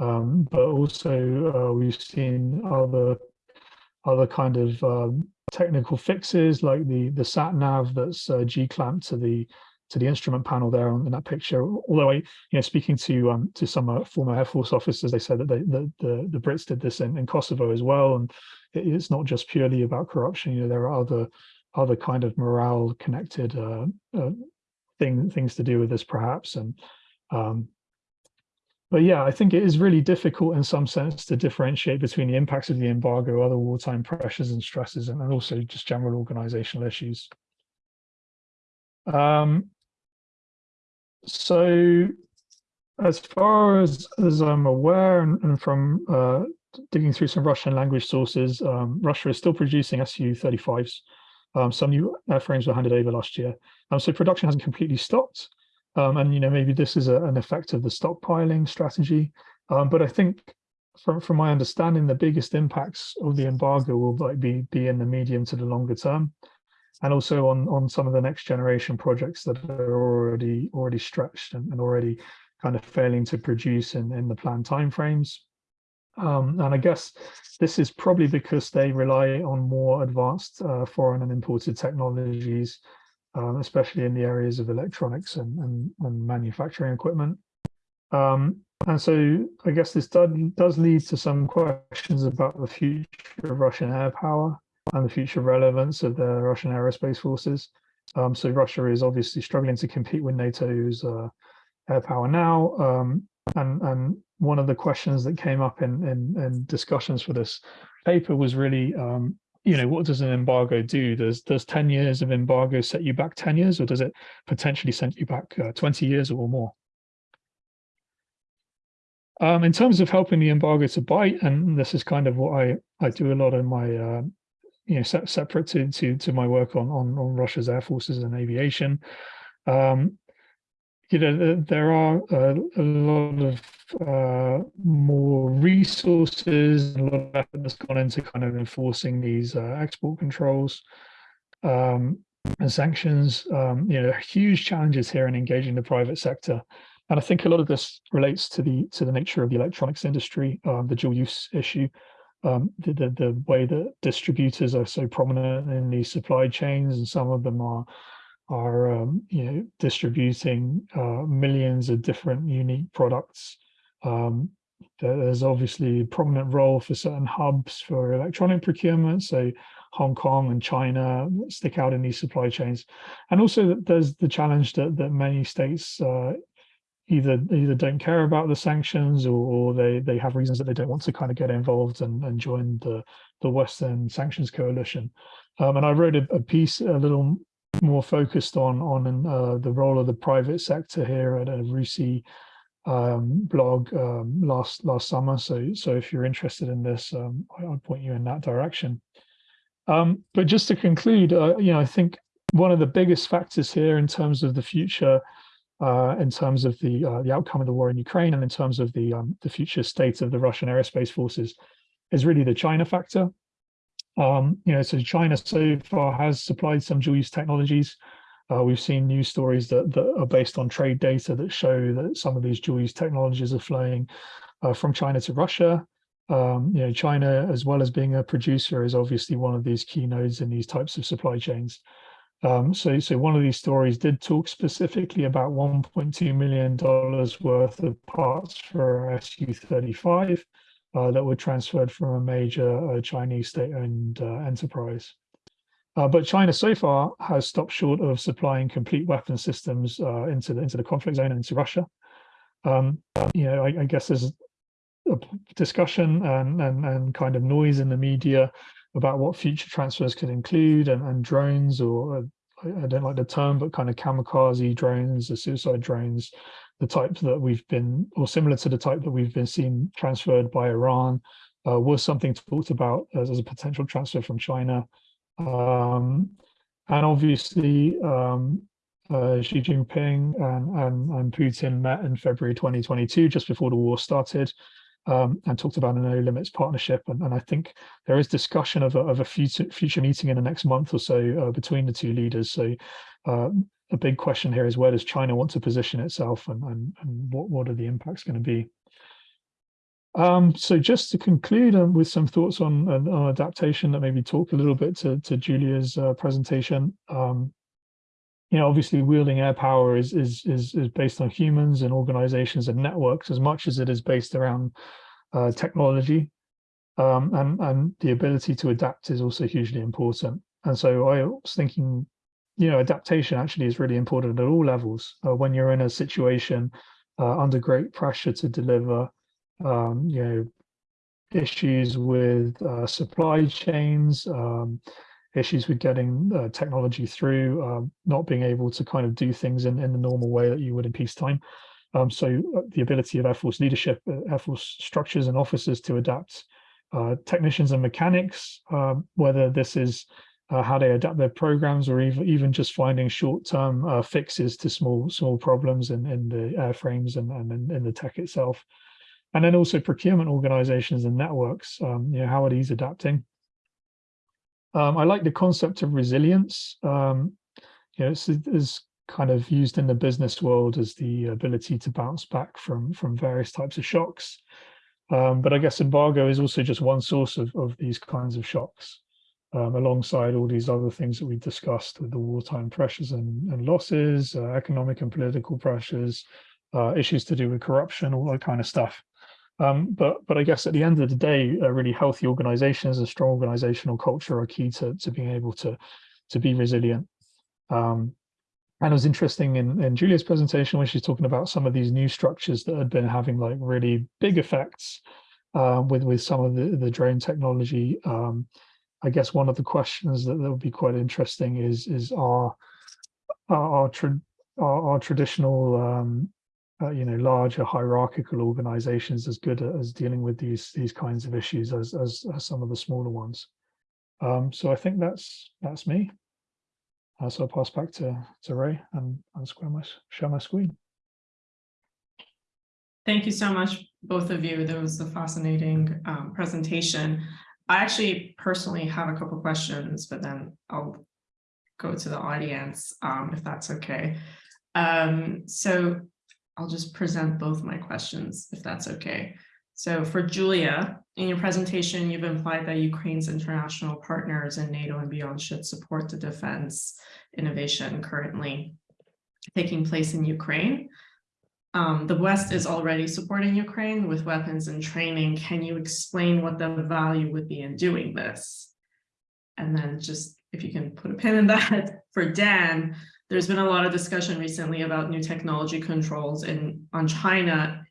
Um, but also uh, we've seen other other kind of um, technical fixes like the the sat nav that's uh, G clamped to the to the instrument panel there on, in that picture. Although I, you know, speaking to um, to some uh, former Air Force officers, they said that they, the, the, the Brits did this in, in Kosovo as well, and it, it's not just purely about corruption. You know, there are other other kind of morale connected uh, uh, thing things to do with this perhaps. And um, but yeah, I think it is really difficult in some sense to differentiate between the impacts of the embargo, other wartime pressures and stresses, and, also just general organizational issues. Um, so as far as, as I'm aware and, and from uh, digging through some Russian language sources, um, Russia is still producing Su-35s. Um, some new airframes were handed over last year. Um, so production hasn't completely stopped. Um, and, you know, maybe this is a, an effect of the stockpiling strategy. Um, but I think from, from my understanding, the biggest impacts of the embargo will like be, be in the medium to the longer term and also on on some of the next generation projects that are already already stretched and, and already kind of failing to produce in, in the planned timeframes. Um, and I guess this is probably because they rely on more advanced uh, foreign and imported technologies, um, especially in the areas of electronics and, and, and manufacturing equipment. Um, and so I guess this does, does lead to some questions about the future of Russian air power and the future relevance of the Russian aerospace forces. Um, so Russia is obviously struggling to compete with NATO's uh, air power now. Um, and, and one of the questions that came up in, in, in discussions for this paper was really, um, you know, what does an embargo do? Does, does 10 years of embargo set you back 10 years or does it potentially send you back uh, 20 years or more? Um, in terms of helping the embargo to bite, and this is kind of what I, I do a lot in my uh, you know se separate to to to my work on on, on Russia's air forces and aviation. Um, you know, there are a, a lot of uh, more resources a lot of effort that's gone into kind of enforcing these uh, export controls um, and sanctions. Um, you know, huge challenges here in engaging the private sector. And I think a lot of this relates to the to the nature of the electronics industry, um, the dual use issue um, the, the, the way that distributors are so prominent in these supply chains, and some of them are are um, you know distributing uh, millions of different unique products. Um, there's obviously a prominent role for certain hubs for electronic procurement, so Hong Kong and China stick out in these supply chains, and also there's the challenge that that many states uh, either either don't care about the sanctions or, or, they they have reasons that they don't want to kind of get involved and, and join the the Western sanctions coalition. Um, and I wrote a, a, piece a little more focused on on uh, the role of the private sector here at a RUSI um, blog um, last last summer. So so if you're interested in this, um, I, will point you in that direction. Um, but just to conclude, uh, you know, I think one of the biggest factors here in terms of the future uh, in terms of the uh, the outcome of the war in Ukraine and in terms of the um, the future state of the Russian aerospace forces is really the China factor. Um, you know, so China so far has supplied some dual use technologies. Uh, we've seen news stories that, that are based on trade data that show that some of these dual use technologies are flowing uh, from China to Russia. Um, you know, China, as well as being a producer, is obviously one of these key nodes in these types of supply chains. Um, so, so one of these stories did talk specifically about 1.2 million dollars worth of parts for Su-35 uh, that were transferred from a major uh, Chinese state-owned uh, enterprise. Uh, but China so far has stopped short of supplying complete weapon systems uh, into the into the conflict zone and into Russia. Um, you know, I, I guess there's a discussion and, and and kind of noise in the media about what future transfers could include and, and drones or uh, I, I don't like the term, but kind of kamikaze drones, the suicide drones, the type that we've been, or similar to the type that we've been seeing transferred by Iran, uh, was something talked about as, as, a potential transfer from China. Um, and obviously, um, uh, Xi Jinping and, and, and Putin met in February 2022, just before the war started um, and talked about a no limits partnership. And, and I think there is discussion of a, of a future, future meeting in the next month or so uh, between the two leaders. So uh, a big question here is where does China want to position itself and, and, and what, what are the impacts going to be? Um, so just to conclude um, with some thoughts on, on, adaptation that maybe talk a little bit to, to Julia's uh, presentation. Um, you know, obviously wielding air power is, is, is, is based on humans and organizations and networks as much as it is based around uh, technology. Um, and, and the ability to adapt is also hugely important. And so I was thinking, you know, adaptation actually is really important at all levels. Uh, when you're in a situation uh, under great pressure to deliver, um, you know, issues with uh, supply chains, um, issues with getting uh, technology through, um, not being able to kind of do things in, in the normal way that you would in peacetime. Um, so uh, the ability of Air Force leadership, uh, Air Force structures and officers to adapt technicians and mechanics, um, whether this is uh, how they adapt their programs or even, even just finding short-term uh, fixes to small small problems in, in the airframes and, and in, in the tech itself. And then also procurement organizations and networks, um, you know, how are these adapting? Um, I like the concept of resilience. Um, you know, it's, it's kind of used in the business world as the ability to bounce back from from various types of shocks. Um, but I guess embargo is also just one source of, of these kinds of shocks, um, alongside all these other things that we discussed with the wartime pressures and, and losses, uh, economic and political pressures, uh, issues to do with corruption, all that kind of stuff. Um, but but I guess at the end of the day, uh, really healthy organizations and strong organizational culture are key to, to being able to, to be resilient. Um, and it was interesting in, in Julia's presentation when she's talking about some of these new structures that had been having like really big effects uh, with, with some of the, the drone technology. Um, I guess one of the questions that, that would be quite interesting is, is our, our, our, tra our, our traditional um, uh, you know, larger hierarchical organizations as good as dealing with these these kinds of issues as as, as some of the smaller ones. Um, so I think that's that's me. Uh, so I'll pass back to to Ray and and square my share my screen. Thank you so much, both of you. That was a fascinating um, presentation. I actually personally have a couple questions, but then I'll go to the audience um, if that's okay. Um, so I'll just present both my questions, if that's okay. So for Julia, in your presentation, you've implied that Ukraine's international partners in NATO and beyond should support the defense innovation currently taking place in Ukraine. Um, the West is already supporting Ukraine with weapons and training. Can you explain what the value would be in doing this? And then just if you can put a pin in that for Dan, there's been a lot of discussion recently about new technology controls in on China.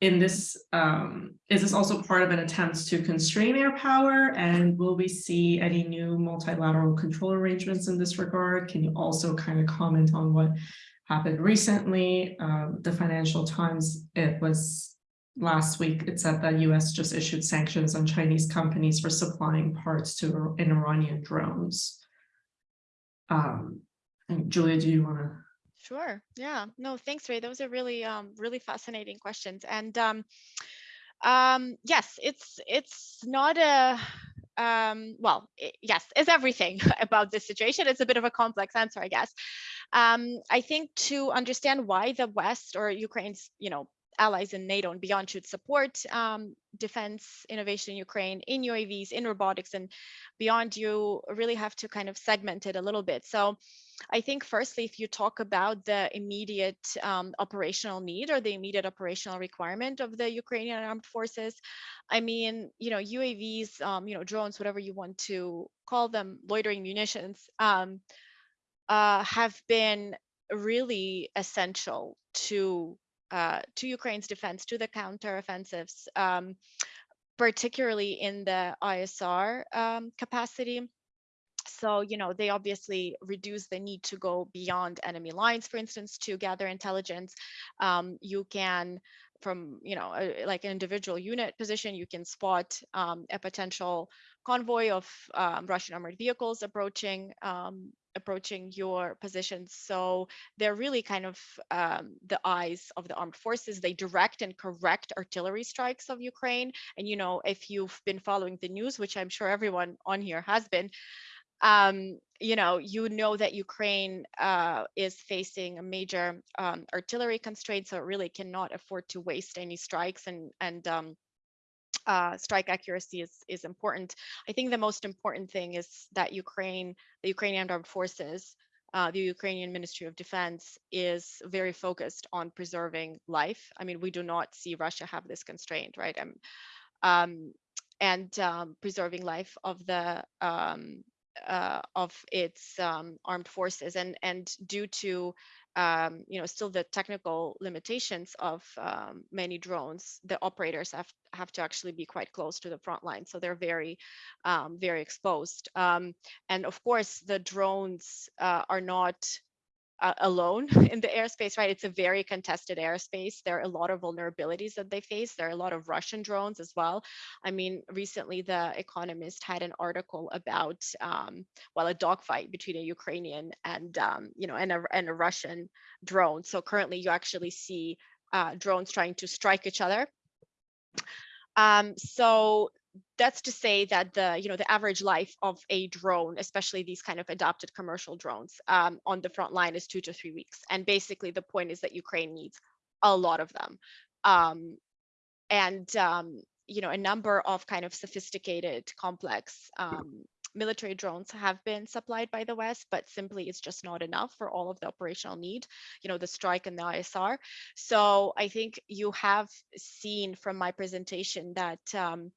In this, um, is this also part of an attempt to constrain air power? And will we see any new multilateral control arrangements in this regard? Can you also kind of comment on what happened recently? Um, the Financial Times, it was last week, it said that US just issued sanctions on Chinese companies for supplying parts to an Iranian drones. Um, Julia, do you want to? Sure. Yeah. No, thanks, Ray. Those are really, um, really fascinating questions. And um, um, yes, it's it's not a um, well, i yes, is everything about this situation. It's a bit of a complex answer, I guess. Um, I think to understand why the West or Ukraine's, you know, allies in NATO and beyond should support um, defense innovation in Ukraine in UAVs, in robotics, and beyond, you really have to kind of segment it a little bit. So I think firstly, if you talk about the immediate um, operational need or the immediate operational requirement of the Ukrainian armed forces, I mean, you know, UAVs, um, you know, drones, whatever you want to call them, loitering munitions, um, uh, have been really essential to uh, to Ukraine's defense, to the counteroffensives, um, particularly in the ISR um, capacity so you know they obviously reduce the need to go beyond enemy lines for instance to gather intelligence. Um, you can from you know a, like an individual unit position you can spot um, a potential convoy of um, russian armored vehicles approaching um, approaching your positions so they're really kind of um, the eyes of the armed forces. They direct and correct artillery strikes of ukraine. And you know if you've been following the news which i'm sure everyone on here has been um, you know, you know that Ukraine uh, is facing a major um, artillery constraint, so it really cannot afford to waste any strikes and and um, uh, strike accuracy is is important. I think the most important thing is that Ukraine, the Ukrainian armed forces, uh, the Ukrainian Ministry of Defense is very focused on preserving life. I mean, we do not see Russia have this constraint, right? Um, um, and um, preserving life of the um, uh, of its um, armed forces and and due to um, you know still the technical limitations of um, many drones the operators have have to actually be quite close to the front line so they're very um, very exposed. Um, and of course the drones uh, are not uh, alone in the airspace, right? It's a very contested airspace. There are a lot of vulnerabilities that they face. There are a lot of Russian drones as well. I mean, recently the Economist had an article about, um, well, a dogfight between a Ukrainian and, um, you know, and a, and a Russian drone. So currently you actually see uh, drones trying to strike each other. Um, so that's to say that the you know the average life of a drone especially these kind of adopted commercial drones um, on the front line is two to three weeks. And basically the point is that ukraine needs a lot of them. Um, and um, you know a number of kind of sophisticated complex um, military drones have been supplied by the west but simply it's just not enough for all of the operational need you know the strike and the isr so i think you have seen from my presentation that um,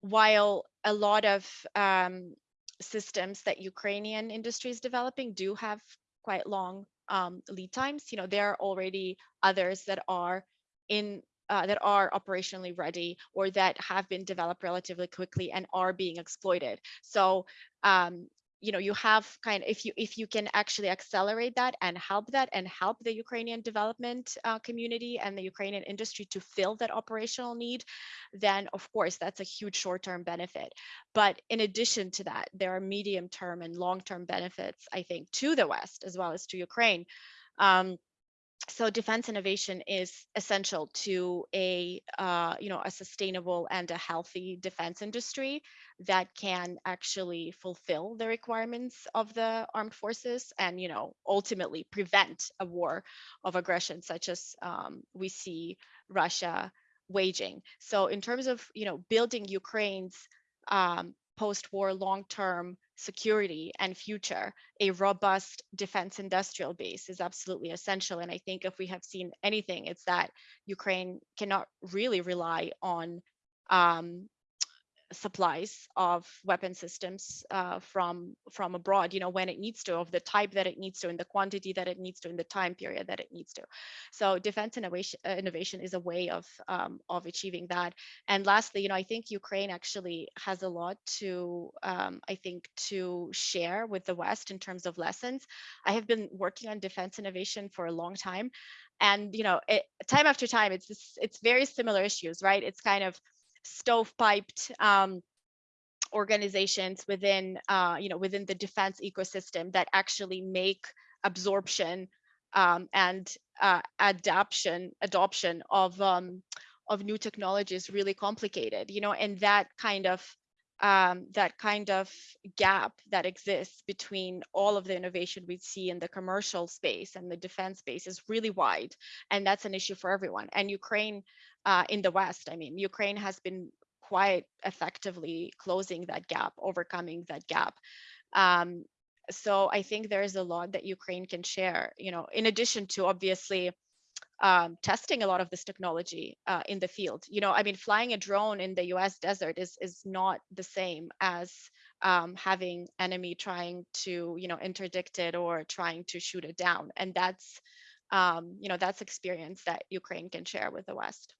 while a lot of um, systems that Ukrainian industry is developing do have quite long um, lead times, you know, there are already others that are in uh, that are operationally ready or that have been developed relatively quickly and are being exploited. So um, you know you have kind of if you if you can actually accelerate that and help that and help the ukrainian development uh, community and the ukrainian industry to fill that operational need then of course that's a huge short-term benefit. But in addition to that there are medium term and long-term benefits i think to the west as well as to ukraine. Um, so defense innovation is essential to a uh, you know a sustainable and a healthy defense industry that can actually fulfill the requirements of the armed forces and you know ultimately prevent a war of aggression such as um, we see Russia waging. So in terms of you know building Ukraine's um, post-war long-term security and future, a robust defense industrial base is absolutely essential. And I think if we have seen anything, it's that Ukraine cannot really rely on um, supplies of weapon systems uh, from from abroad you know when it needs to of the type that it needs to in the quantity that it needs to in the time period that it needs to. So defense innovation uh, innovation is a way of um, of achieving that. And lastly you know i think ukraine actually has a lot to um, i think to share with the west in terms of lessons. I have been working on defense innovation for a long time and you know it, time after time it's it's very similar issues right? It's kind of stovepiped um, organizations within, uh, you know, within the defense ecosystem that actually make absorption um, and uh, adoption adoption of um, of new technology is really complicated. You know, and that kind of um, that kind of gap that exists between all of the innovation we see in the commercial space and the defense space is really wide, and that's an issue for everyone. And Ukraine uh, in the West, I mean, Ukraine has been quite effectively closing that gap, overcoming that gap. Um, so I think there's a lot that Ukraine can share, you know, in addition to obviously um, testing a lot of this technology uh, in the field. You know, I mean, flying a drone in the US desert is, is not the same as um, having enemy trying to, you know, interdict it or trying to shoot it down. And that's, um, you know, that's experience that Ukraine can share with the West.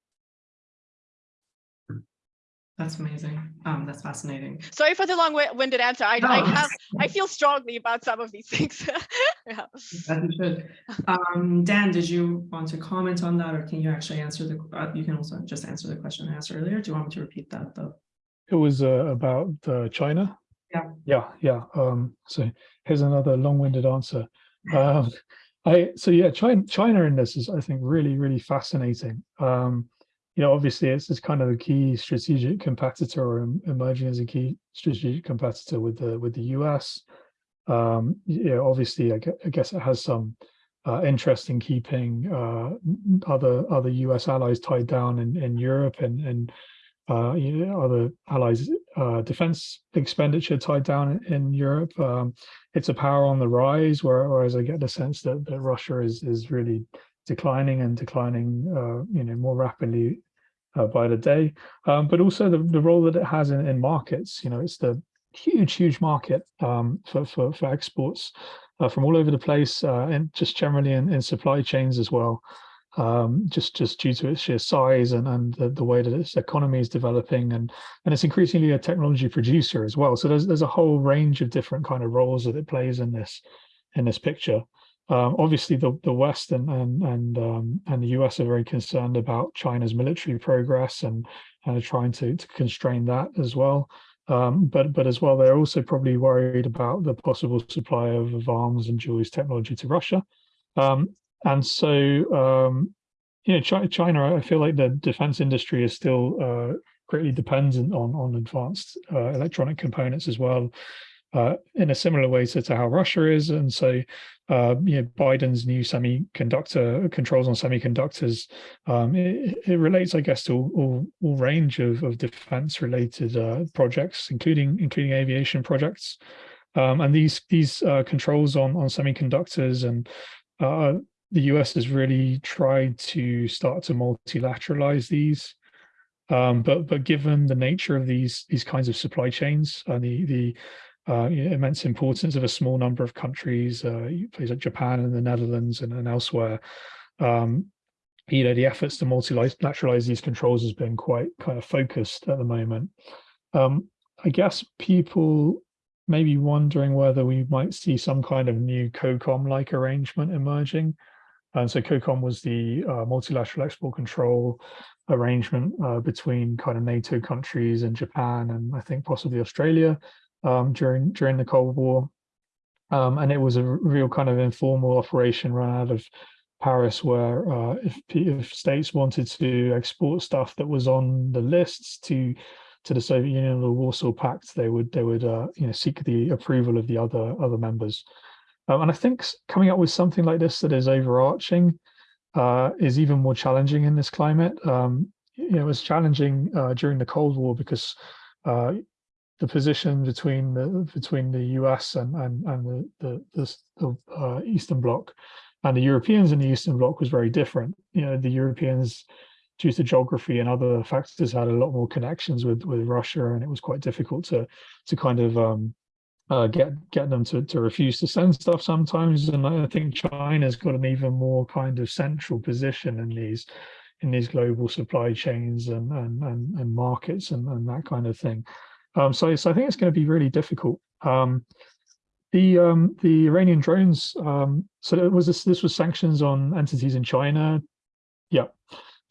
That's amazing. Um, that's fascinating. Sorry for the long-winded answer. I, I have, I feel strongly about some of these things. yeah. As you should. Um, Dan, did you want to comment on that or can you actually answer the, uh, you can also just answer the question I asked earlier. Do you want me to repeat that though? It was uh, about uh, China. Yeah. Yeah, yeah. Um, so here's another long-winded answer. Um, I so yeah, China China in this is I think really really fascinating. Um, you know, obviously it's, it's kind of a key strategic competitor or emerging as a key strategic competitor with the with the US. Um, yeah, obviously I, gue- I guess it has some uh, interest in keeping uh, other other US allies tied down in, in Europe and and uh, you know, other allies uh, defense expenditure tied down in, in Europe. Um, it's a power on the rise, whereas I get the sense that, that Russia is is really declining and declining, uh, you know, more rapidly uh, by the day. Um, but also the, the role that it has in, in markets. You know, it's the huge, huge market um, for, for for exports uh, from all over the place, uh, and just generally in, in supply chains as well um, just just due to its sheer size and, and the, the way that its economy is developing and and it's increasingly a technology producer as well. So there's there's a whole range of different kind of roles that it plays in this in this picture. Um, obviously, the the West and and and um, and the US are very concerned about China's military progress and and are trying to to constrain that as well. Um, but but as well, they're also probably worried about the possible supply of, arms and dual-use technology to Russia. Um, and so, um, you know, Chi- China, I feel like the defense industry is still uh, greatly dependent on on advanced uh, electronic components as well, uh, in a similar way to, to how Russia is. And so, uh, you know, Biden's new semiconductor controls on semiconductors, um, it, it relates, I guess, to all, all, range of, of defense related uh, projects, including including aviation projects. Um, and these these uh, controls on on semiconductors and uh, the US has really tried to start to multilateralize these. Um, but but given the nature of these these kinds of supply chains and the the uh, immense importance of a small number of countries, uh, places like Japan and the Netherlands and, and elsewhere, um, you know, the efforts to multilateralize these controls has been quite kind of focused at the moment. Um, I guess people may be wondering whether we might see some kind of new COCOM-like arrangement emerging. And so COCOM was the uh, multilateral export control arrangement uh, between kind of NATO countries and Japan and I think possibly Australia um, during during the Cold War. Um, and it was a real kind of informal operation run out of Paris, where uh, if, if states wanted to export stuff that was on the lists to to the Soviet Union or the Warsaw Pact, they would they would uh, you know seek the approval of the other other members. Um, and I think coming up with something like this that is overarching uh, is even more challenging in this climate. Um, you know, it was challenging uh, during the Cold War because uh, the position between the between the US and and and the the, the, the uh, Eastern Bloc and the Europeans in the Eastern Bloc was very different. You know, the Europeans, due to geography and other factors, had a lot more connections with with Russia, and it was quite difficult to to kind of um, uh, get get them to, to refuse to send stuff sometimes. And I think China's got an even more kind of central position in these in these global supply chains and and and, and markets and, and that kind of thing. Um, so, so I think it's going to be really difficult. Um, the um, the Iranian drones. Um, so it was this this was sanctions on entities in China. Yeah,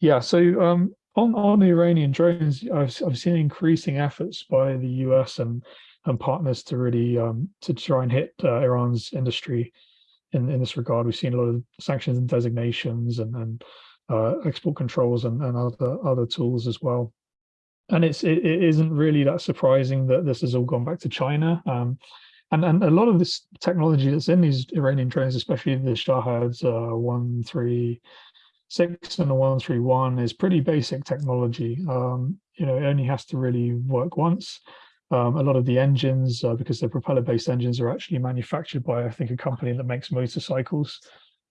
yeah. So um, on on the Iranian drones, I've I've seen increasing efforts by the US and and partners to really um, to try and hit uh, Iran's industry in, in this regard. We've seen a lot of sanctions and designations and, and uh, export controls and, and other other tools as well. And it's it, it isn't really that surprising that this has all gone back to China. Um, and, and a lot of this technology that's in these Iranian drones, especially the Shaheds uh, 136 and the 131 is pretty basic technology. Um, you know, it only has to really work once. Um, a lot of the engines, uh, because they're propeller-based engines, are actually manufactured by, I think, a company that makes motorcycles,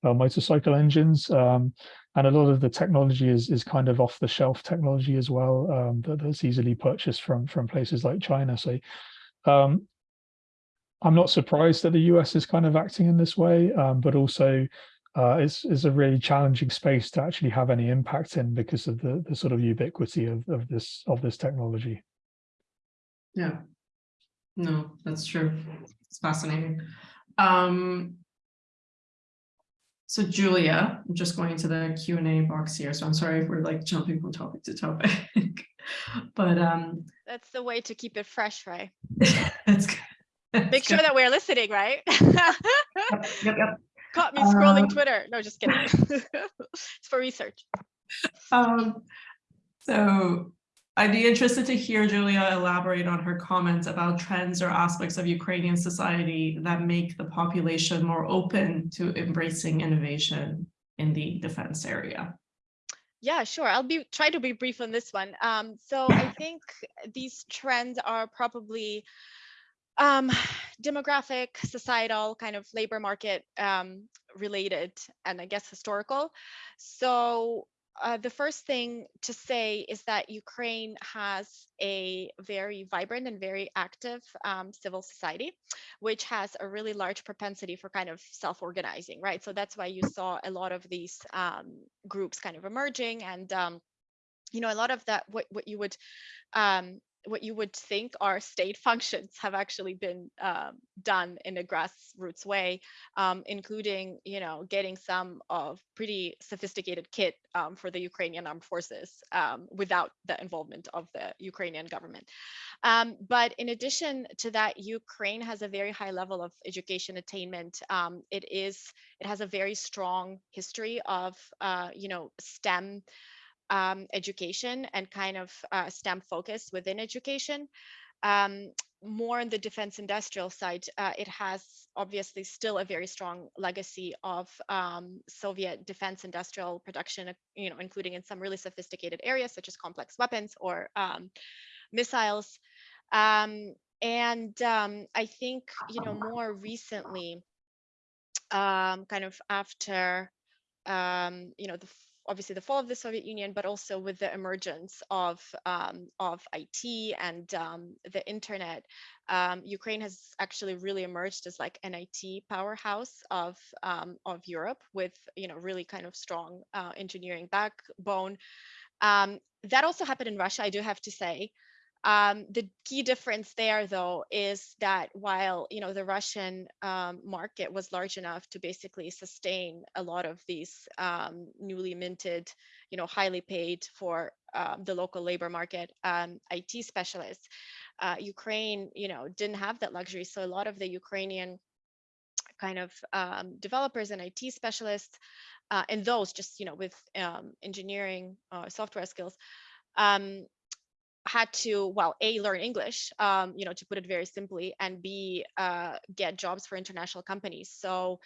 uh, motorcycle engines. Um, and a lot of the technology is is kind of off-the-shelf technology as well, um, that, that's easily purchased from from places like China. So um, I'm not surprised that the US is kind of acting in this way, um, but also uh, it's, it's a really challenging space to actually have any impact in because of the, the sort of ubiquity of, of this of this technology. Yeah. No, that's true. It's fascinating. Um, so Julia, I'm just going into the Q and A box here. So I'm sorry if we're like jumping from topic to topic. but um That's the way to keep it fresh, right? it's good. Make sure that we're listening, right? Yep, yep, yep. Caught me scrolling Um, Twitter. No, just kidding. It's for research. Um, so I'd be interested to hear Julia elaborate on her comments about trends or aspects of Ukrainian society that make the population more open to embracing innovation in the defense area. Yeah, sure. I'll be try to be brief on this one. Um, so I think these trends are probably um, demographic, societal, kind of labor market um, related, and I guess historical. So uh, the first thing to say is that Ukraine has a very vibrant and very active um, civil society, which has a really large propensity for kind of self-organizing, right? So that's why you saw a lot of these um, groups kind of emerging, and um, you know, a lot of that what what you would um, what you would think are state functions have actually been um, done in a grassroots way, um, including, you know, getting some of pretty sophisticated kit um, for the Ukrainian armed forces um, without the involvement of the Ukrainian government. Um, but in addition to that, Ukraine has a very high level of education attainment. Um, it is, it has a very strong history of, uh, you know, STEM um, education and kind of uh, STEM focus within education. Um, more on the defense industrial side, uh, it has obviously still a very strong legacy of um, Soviet defense industrial production, uh, you know, including in some really sophisticated areas such as complex weapons or um, missiles. Um, and um, I think, you know, more recently, kind of after, um, you know, the obviously the fall of the Soviet Union, but also with the emergence of um, of IT and um, the internet, um, Ukraine has actually really emerged as like an IT powerhouse of um, of Europe with you know really kind of strong uh, engineering backbone. Um, that also happened in Russia, I do have to say. Um, the key difference there, though, is that while you know the Russian um, market was large enough to basically sustain a lot of these um, newly minted, you know, highly paid for um, the local labor market um, IT specialists, uh, Ukraine, you know, didn't have that luxury. So a lot of the Ukrainian kind of um, developers and IT specialists, uh, and those just you know with engineering uh, software skills. Had to well a learn english um, you know to put it very simply and b uh, get jobs for international companies. So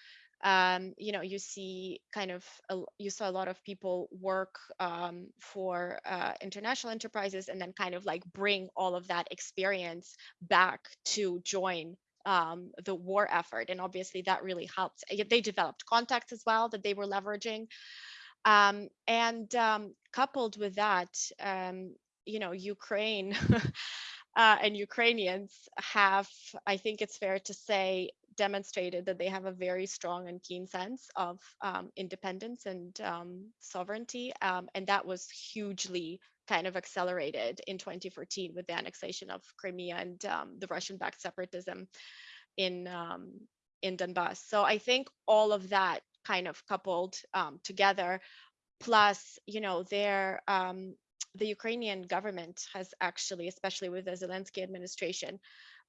um, you know you see kind of a, you saw a lot of people work um, for uh, international enterprises and then kind of like bring all of that experience back to join um, the war effort. And obviously that really helped. They developed contacts as well that they were leveraging. Um, and um, coupled with that, um, you know, Ukraine uh, and Ukrainians have, I think it's fair to say, demonstrated that they have a very strong and keen sense of um, independence and um, sovereignty. Um, and that was hugely kind of accelerated in 2014 with the annexation of Crimea and um, the Russian-backed separatism in, um, in Donbass. So I think all of that kind of coupled um, together, plus, you know, their the Ukrainian government has actually, especially with the Zelensky administration,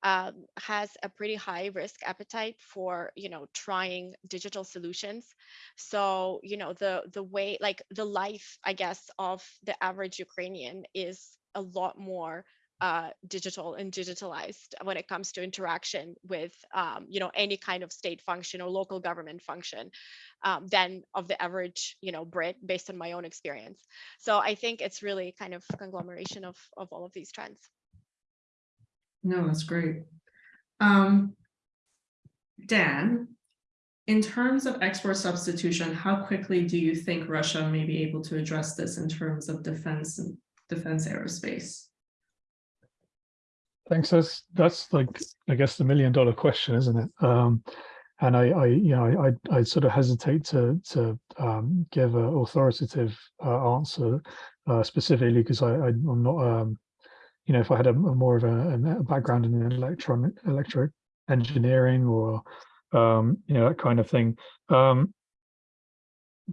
um, has a pretty high risk appetite for you know trying digital solutions. So you know the the way like the life I guess of the average Ukrainian is a lot more uh, digital and digitalized when it comes to interaction with um, you know any kind of state function or local government function um, than of the average you know Brit based on my own experience. So I think it's really kind of conglomeration of of all of these trends. No, that's great. Um, Dan, in terms of export substitution, how quickly do you think Russia may be able to address this in terms of defense and defense aerospace? Thanks. That's that's like I guess the million dollar question, isn't it? Um, and I, I, you know, I, I sort of hesitate to to um, give an authoritative uh, answer uh, specifically because I, I I'm not um, you know if I had a, a more of a, a background in electronic electric engineering or um, you know that kind of thing. Um,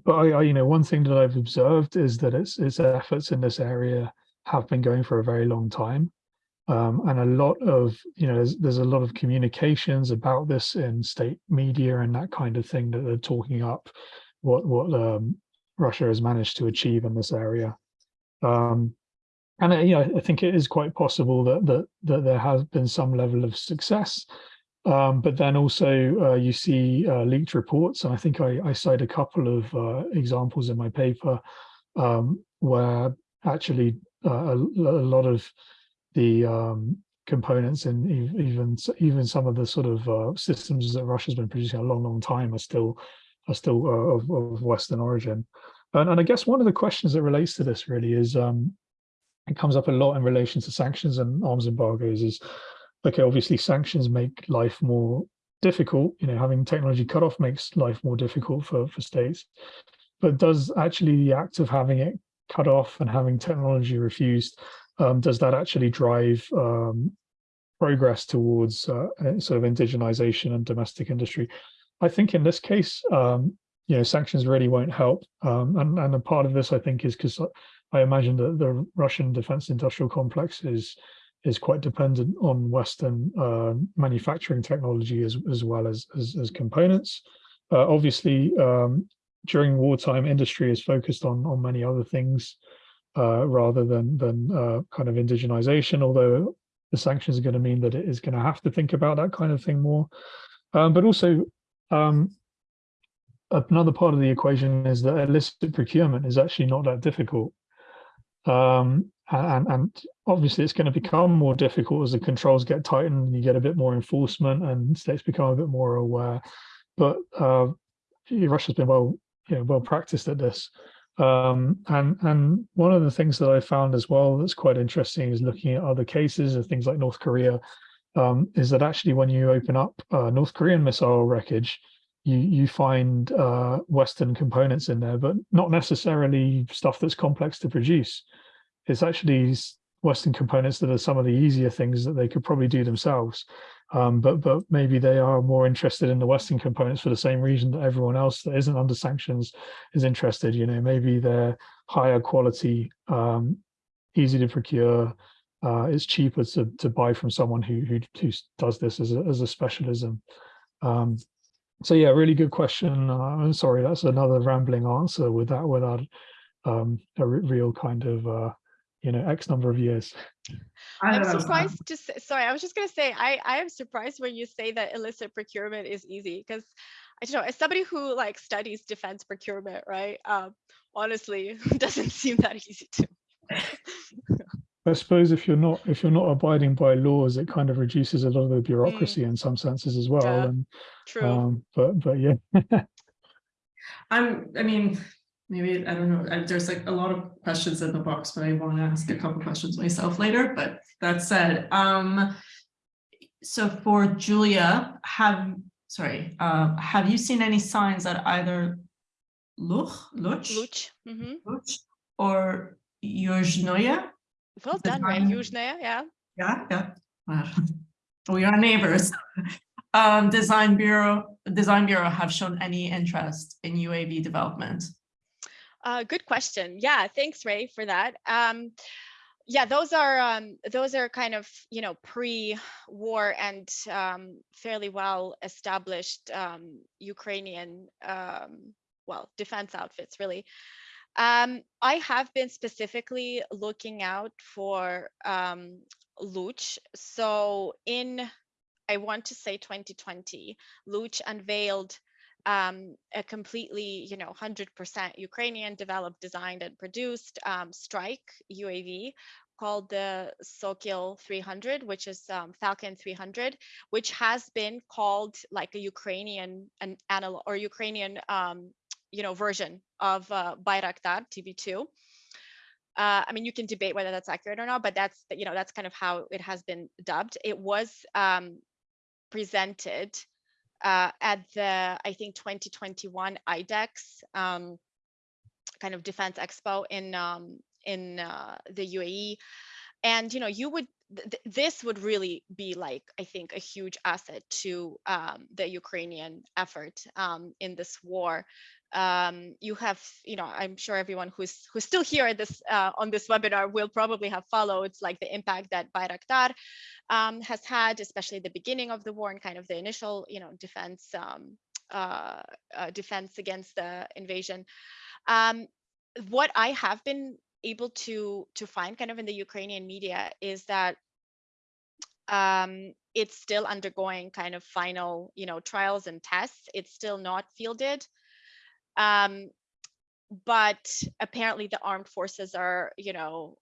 but I, I, you know, one thing that I've observed is that its its efforts in this area have been going for a very long time. Um, and a lot of, you know, there's, there's a lot of communications about this in state media and that kind of thing that they're talking up what what um, Russia has managed to achieve in this area. Um, and you know, I think it is quite possible that that that there has been some level of success. Um, but then also uh, you see uh, leaked reports, and I think I, I cite a couple of uh, examples in my paper um, where actually uh, a, a lot of the um, components and even even some of the sort of uh, systems that Russia's been producing a long, long time are still are still uh, of, of, Western origin. And, and, I guess one of the questions that relates to this really is um, it comes up a lot in relation to sanctions and arms embargoes. Is okay, obviously sanctions make life more difficult. You know, having technology cut off makes life more difficult for for states. But does actually the act of having it cut off and having technology refused um, does that actually drive um, progress towards uh, sort of indigenization and domestic industry? I think in this case, um, you know, sanctions really won't help. Um, and, and a part of this, I think, is because I imagine that the Russian defense industrial complex is is quite dependent on Western uh, manufacturing technology as, as well as, as, as components. Uh, obviously, um, during wartime, industry is focused on, on many other things uh, rather than than uh, kind of indigenization, although the sanctions are going to mean that it is going to have to think about that kind of thing more. Um, but also, um, another part of the equation is that illicit procurement is actually not that difficult. Um, and, and obviously it's going to become more difficult as the controls get tightened and you get a bit more enforcement and states become a bit more aware. But uh, Russia's been well, you know, well practiced at this. Um, and, and one of the things that I found as well that's quite interesting is looking at other cases of things like North Korea, um, is that actually when you open up uh, North Korean missile wreckage, you, you find uh, Western components in there, but not necessarily stuff that's complex to produce. It's actually Western components that are some of the easier things that they could probably do themselves. Um, but but maybe they are more interested in the Western components for the same reason that everyone else that isn't under sanctions is interested. You know, maybe they're higher quality, um, easy to procure. Uh, it's cheaper to to buy from someone who who, who does this as a as a specialism. Um, so yeah, really good question. Uh, I'm sorry, that's another rambling answer with that without um, a real kind of uh, you know X number of years. I'm surprised to say, sorry, I was just going to say, I, I am surprised when you say that illicit procurement is easy because I don't know, as somebody who like studies defense procurement, right? Um, honestly, doesn't seem that easy to. I suppose if you're not if you're not abiding by laws, it kind of reduces a lot of the bureaucracy mm. in some senses as well. Yeah, and true. Um, but but yeah. I'm I mean, maybe, I don't know, there's like a lot of questions in the box, but I want to ask a couple questions myself later, but that said, um, so for Julia, have, sorry, uh, have you seen any signs that either Luch, Luch, Luch, mm -hmm. Luch or Yuzhnoye? Well done, right? Yuzhnoye, yeah. Yeah, yeah. Wow. We are neighbors. um, Design Bureau, Design Bureau have shown any interest in UAV development? Uh, good question. Yeah, thanks, Ray, for that. Um, yeah, those are um, those are kind of you know pre-war and um, fairly well established um, Ukrainian um, well defense outfits, really. Um, I have been specifically looking out for um, Luch. So in I want to say 2020, Luch unveiled um, a completely, you know, 100% Ukrainian developed, designed and produced um, strike UAV called the Sokil 300, which is um, Falcon 300, which has been called like a Ukrainian an analog or Ukrainian, um, you know, version of uh, Bayraktar TB2. Uh, I mean, you can debate whether that's accurate or not, but that's you know that's kind of how it has been dubbed. It was um, presented uh, at the, I think 2021 IDEX um, kind of defense expo in um, in uh, the UAE. And, you know, you would, th this would really be like, I think, a huge asset to um, the Ukrainian effort um, in this war. Um, you have, you know, I'm sure everyone who's who's still here at this uh, on this webinar will probably have followed like the impact that Bayraktar um, has had, especially the beginning of the war and kind of the initial, you know, defense um, uh, uh, defense against the invasion. Um, what I have been able to to find kind of in the Ukrainian media is that um, it's still undergoing kind of final, you know, trials and tests. It's still not fielded. Um, but apparently the armed forces are, you know,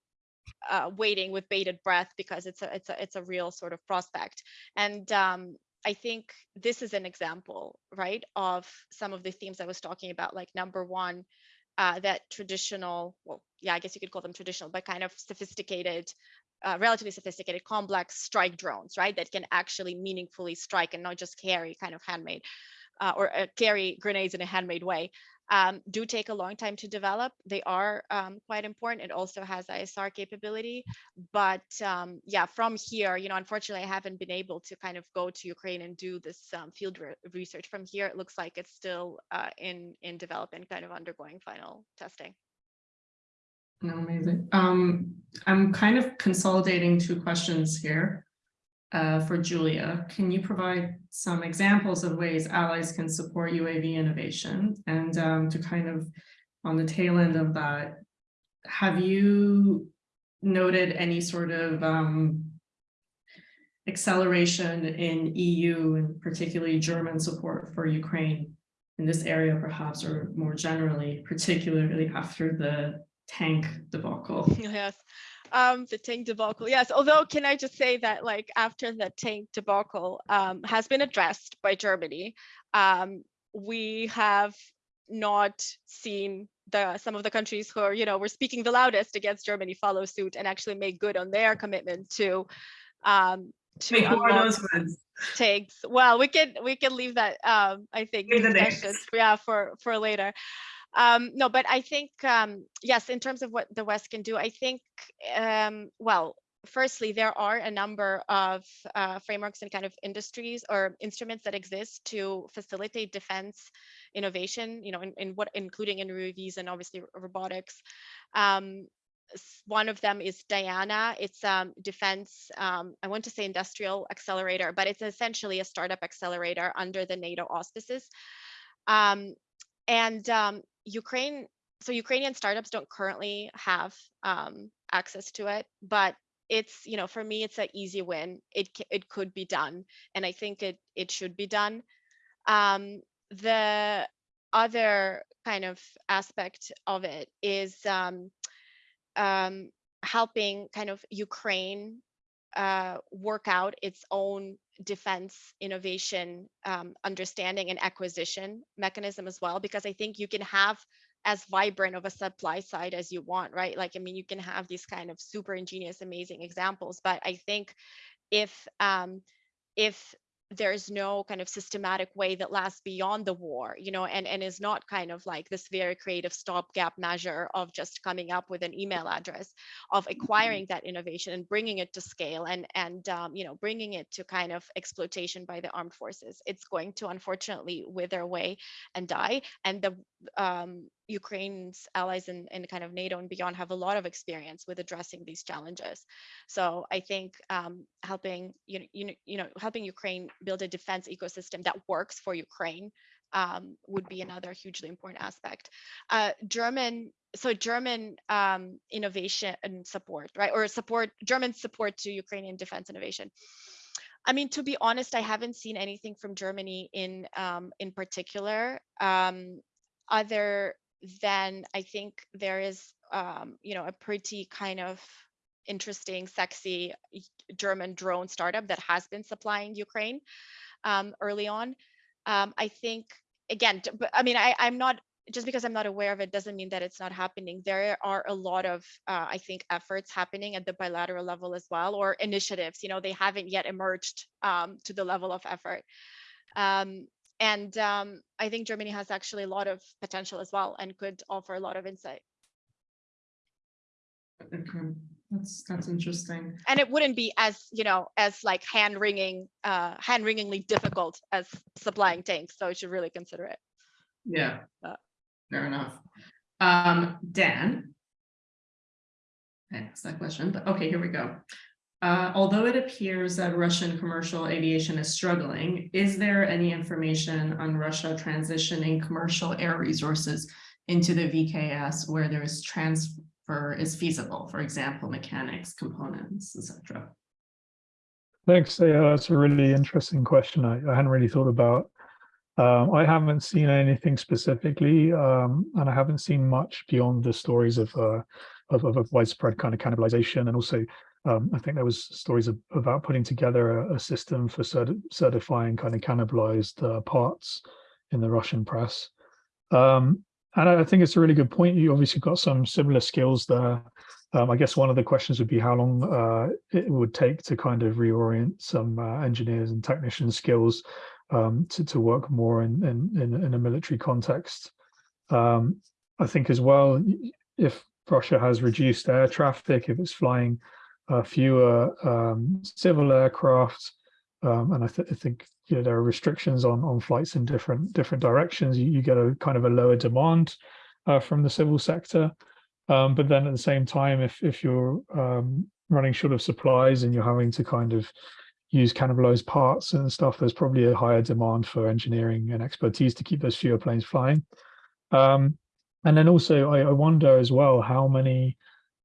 uh, waiting with bated breath because it's a it's a it's a real sort of prospect. And um, I think this is an example, right, of some of the themes I was talking about. Like number one, uh, that traditional, well, yeah, I guess you could call them traditional, but kind of sophisticated, uh, relatively sophisticated, complex strike drones, right, that can actually meaningfully strike and not just carry kind of handmade. Uh, or uh, carry grenades in a handmade way um, do take a long time to develop. They are um, quite important. It also has ISR capability. But um, yeah, from here, you know, unfortunately, I haven't been able to kind of go to Ukraine and do this um, field re research. From here, it looks like it's still uh, in, in development, kind of undergoing final testing. Amazing. Um, I'm kind of consolidating two questions here uh, for Julia. Can you provide some examples of ways allies can support UAV innovation? And um, to kind of on the tail end of that, have you noted any sort of um, acceleration in EU and particularly German support for Ukraine in this area perhaps, or more generally, particularly after the tank debacle? Yes um the tank debacle. Yes although can i just say that like after the tank debacle um has been addressed by germany um we have not seen the some of the countries who are you know were speaking the loudest against germany follow suit and actually make good on their commitment to um to Wait, who are those ones? tanks. Well we can we can leave that um i think discussion, yeah for for later um no but i think um yes in terms of what the west can do i think um well firstly there are a number of uh, frameworks and kind of industries or instruments that exist to facilitate defense innovation you know in, in what including in UAVs and obviously robotics um one of them is Diana. It's um, defense, um, I want to say industrial accelerator, but it's essentially a startup accelerator under the NATO auspices. Um, and um, Ukraine, so Ukrainian startups don't currently have um, access to it, but it's, you know, for me, it's an easy win. It it could be done, and I think it it should be done. Um, the other kind of aspect of it is um, um, helping kind of Ukraine uh, work out its own defense innovation um, understanding and acquisition mechanism as well because i think you can have as vibrant of a supply side as you want right? Like i mean you can have these kind of super ingenious amazing examples but i think if um, if there's no kind of systematic way that lasts beyond the war, you know, and, and is not kind of like this very creative stopgap measure of just coming up with an email address, of acquiring that innovation and bringing it to scale and, and um, you know, bringing it to kind of exploitation by the armed forces. It's going to unfortunately wither away and die. And the, um, Ukraine's allies in, in kind of NATO and beyond have a lot of experience with addressing these challenges. So I think um, helping you know, you know you know helping Ukraine build a defense ecosystem that works for Ukraine um, would be another hugely important aspect. Uh, German so German um, innovation and support, right, or support German support to Ukrainian defense innovation. I mean, to be honest, I haven't seen anything from Germany in um, in particular. Um, other than I think there is, um, you know, a pretty kind of interesting, sexy German drone startup that has been supplying Ukraine um, early on. Um, I think again, but I mean, I, I'm not just because I'm not aware of it doesn't mean that it's not happening. There are a lot of, uh, I think, efforts happening at the bilateral level as well, or initiatives. You know, they haven't yet emerged um, to the level of effort. Um, and um, I think Germany has actually a lot of potential as well and could offer a lot of insight. Okay, that's, that's interesting. And it wouldn't be as, you know, as like hand wringing, uh, hand wringingly difficult as supplying tanks. So you should really consider it. Yeah, Uh, fair enough. Um, Dan. Thanks that question, but okay, here we go. Uh, although it appears that Russian commercial aviation is struggling, is there any information on Russia transitioning commercial air resources into the VKS where there is transfer is feasible, for example, mechanics, components, etc. Thanks. Yeah, that's a really interesting question. I, I hadn't really thought about. Um, I haven't seen anything specifically, um, and I haven't seen much beyond the stories of, uh, of, of widespread kind of cannibalization, and also um, I think there was stories of, about putting together a, a system for certi certifying kind of cannibalized uh, parts in the Russian press. Um, and I think it's a really good point. You obviously got some similar skills there. Um, I guess one of the questions would be how long uh, it would take to kind of reorient some uh, engineers and technician skills um, to, to work more in, in, in, a military context. Um, I think as well, if Russia has reduced air traffic, if it's flying fewer um, civil aircraft, um, and I, th I, think you know there are restrictions on on flights in different different directions. You, you get a kind of a lower demand uh, from the civil sector, um, but then at the same time, if if you're um, running short of supplies and you're having to kind of use cannibalized parts and stuff, there's probably a higher demand for engineering and expertise to keep those fewer planes flying. Um, and then also, I, I wonder as well how many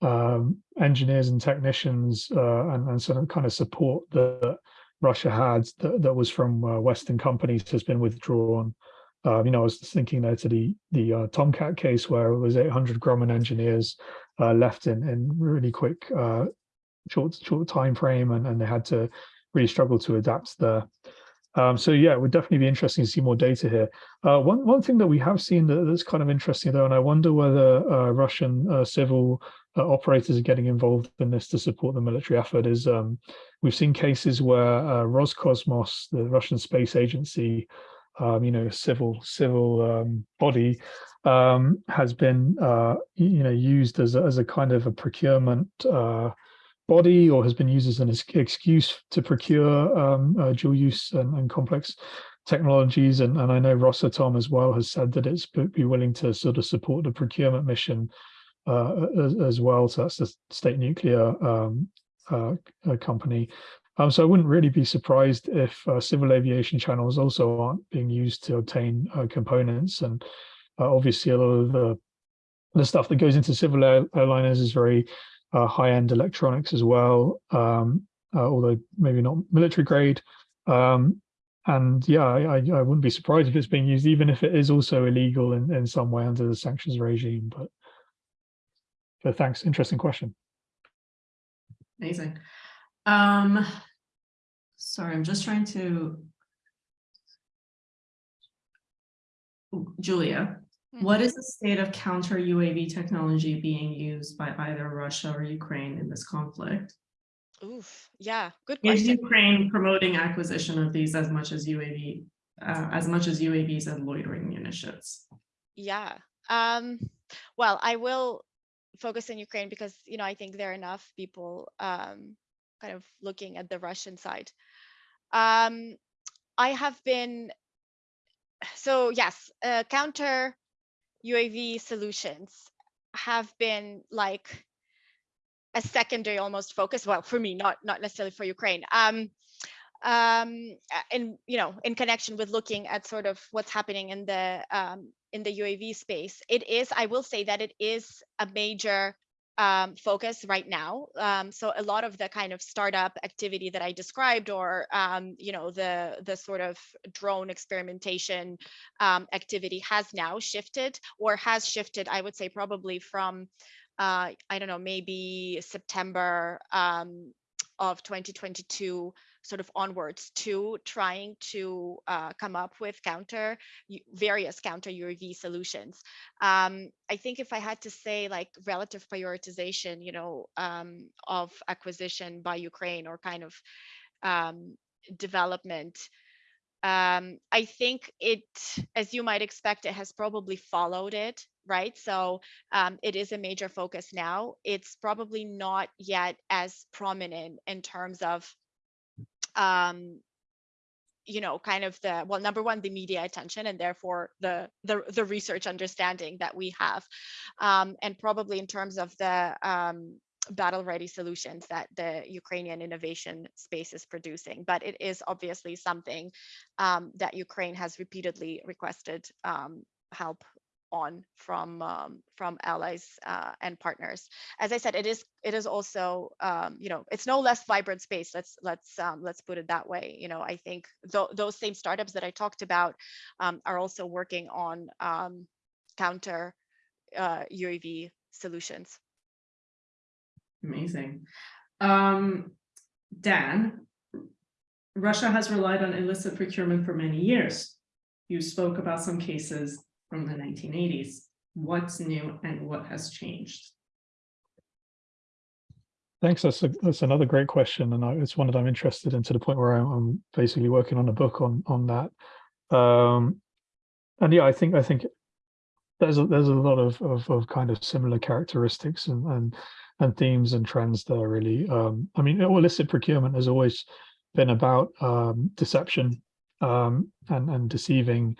um, engineers and technicians uh, and, and sort of kind of support that Russia had that, that was from uh, Western companies has been withdrawn. Uh, you know, I was thinking there to the the uh, Tomcat case where it was 800 Grumman engineers uh, left in in really quick uh, short short time frame, and and they had to really struggle to adapt there. Um, so yeah, it would definitely be interesting to see more data here. Uh, one one thing that we have seen that, that's kind of interesting though, and I wonder whether uh, Russian uh, civil uh, operators are getting involved in this to support the military effort is um, we've seen cases where uh, Roscosmos, the Russian space agency, um, you know, civil civil um, body, um, has been uh, you know used as a, as a kind of a procurement body or has been used as an excuse to procure um, uh, dual use and, and complex technologies. And, and, I know Rosatom as well has said that it's be willing to sort of support the procurement mission uh, as, as, well. So that's the state nuclear um, uh, company. Um, so I wouldn't really be surprised if uh, civil aviation channels also aren't being used to obtain uh, components. And uh, obviously a lot of the, the stuff that goes into civil airliners is very uh, high-end electronics as well, um, uh, although maybe not military grade. Um, and yeah, I, I, wouldn't be surprised if it's being used, even if it is also illegal in, in some way under the sanctions regime. But, but thanks, interesting question. Amazing. Um, sorry, I'm just trying to. Julia, what is the state of counter UAV technology being used by either Russia or Ukraine in this conflict? Oof, yeah, good Is question. Ukraine promoting acquisition of these as much as UAV, uh, as much as UAVs and loitering munitions? Yeah. Um, well, I will focus on Ukraine because, you know, I think there are enough people um, kind of looking at the Russian side. Um, I have been, so yes, uh, counter UAV solutions have been like a secondary almost focus. Well, for me, not not necessarily for Ukraine. Um, um, in you know, in connection with looking at sort of what's happening in the um, in the UAV space, it is. I will say that it is a major um, focus right now. Um, so a lot of the kind of startup activity that I described, or um, you know, the the sort of drone experimentation um, activity has now shifted, or has shifted. I would say probably from uh, I don't know, maybe September um, of 2022 sort of onwards to trying to uh, come up with counter various counter UAV solutions. Um, I think if I had to say like relative prioritization, you know, um, of acquisition by Ukraine or kind of um, development, um, I think it, as you might expect, it has probably followed it right? So um, it is a major focus now. It's probably not yet as prominent in terms of um, you know, kind of the well, number one, the media attention, and therefore the the the research understanding that we have, um, and probably in terms of the um, battle ready solutions that the Ukrainian innovation space is producing. But it is obviously something um, that Ukraine has repeatedly requested um, help on from um, from allies uh, and partners. As I said, it is it is also um, you know it's no less vibrant space. Let's let's um, let's put it that way. You know I think th those same startups that I talked about um, are also working on um, counter uh, UAV solutions. Amazing. Um, Dan, Russia has relied on illicit procurement for many years. You spoke about some cases from the 1980s. What's new and what has changed? Thanks. That's a, that's another great question, and I, it's one that I'm interested in to the point where I'm, I'm basically working on a book on on that. Um, and yeah, I think I think there's a, there's a lot of, of, of kind of similar characteristics and and and themes and trends there really. Um, I mean, illicit procurement has always been about um, deception um, and and deceiving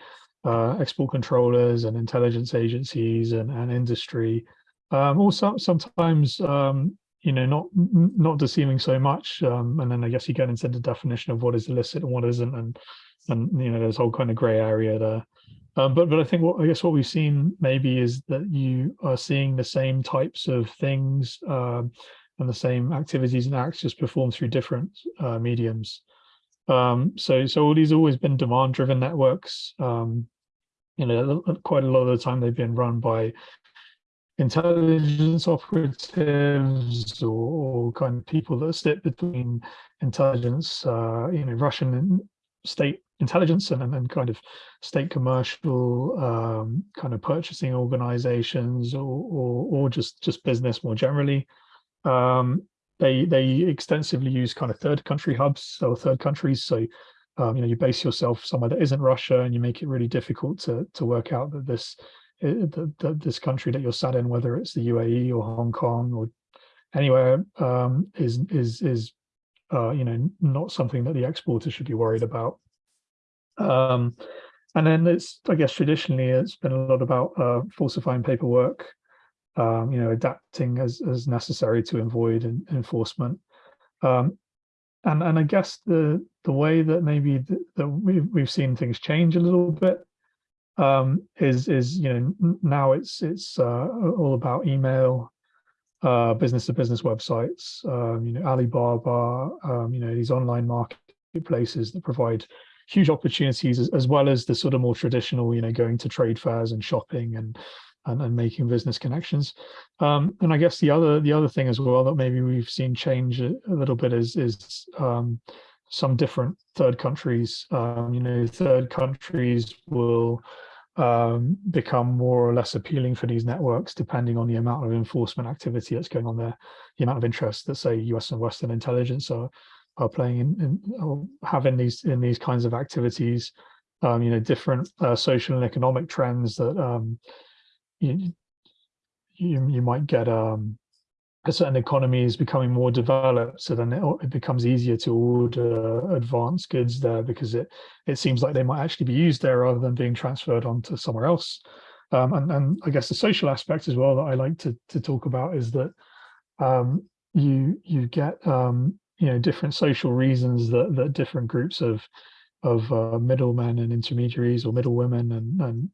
uh, export controllers and intelligence agencies and, and industry. Um, also, sometimes, um, you know, not not deceiving so much. Um, and then I guess you get into the definition of what is illicit and what isn't, and and you know, there's a whole kind of grey area there. Um, but but I think what I guess what we've seen maybe is that you are seeing the same types of things um, and the same activities and acts just performed through different uh, mediums. Um, so so all these always been demand driven networks. Um, you know, quite a lot of the time they've been run by intelligence operatives or, or kind of people that sit between intelligence, uh, you know, Russian state intelligence and, and kind of state commercial um, kind of purchasing organizations or, or, or just just business more generally. Um, they they extensively use kind of third country hubs or third countries. So um, you know, you base yourself somewhere that isn't Russia and you make it really difficult to to work out that this eh, the, the, this country that you're sat in, whether it's the UAE or Hong Kong or anywhere, um, is is is uh, you know not something that the exporter should be worried about. Um, and then it's I guess traditionally it's been a lot about uh, falsifying paperwork, um, you know, adapting as as necessary to avoid enforcement. Um, and and I guess the the way that maybe that we've we've seen things change a little bit um, is is you know now it's it's uh, all about email, uh, business to business websites, um, you know Alibaba, um, you know these online marketplaces that provide huge opportunities as, as well as the sort of more traditional you know going to trade fairs and shopping and and, and making business connections. Um, and I guess the other the other thing as well that maybe we've seen change a, little bit is is um, some different third countries. Um, you know, third countries will um, become more or less appealing for these networks, depending on the amount of enforcement activity that's going on there, the amount of interest that say US and Western intelligence are are playing in, in having these in these kinds of activities. Um, you know, different uh, social and economic trends that um, you, you, you might get um, a certain economy is becoming more developed, so then it, it, becomes easier to order advanced goods there because it it seems like they might actually be used there rather than being transferred onto somewhere else. Um, and, and I guess the social aspect as well that I like to, to talk about is that um, you you get um, you know different social reasons that that different groups of of uh, middlemen and intermediaries or middlewomen and and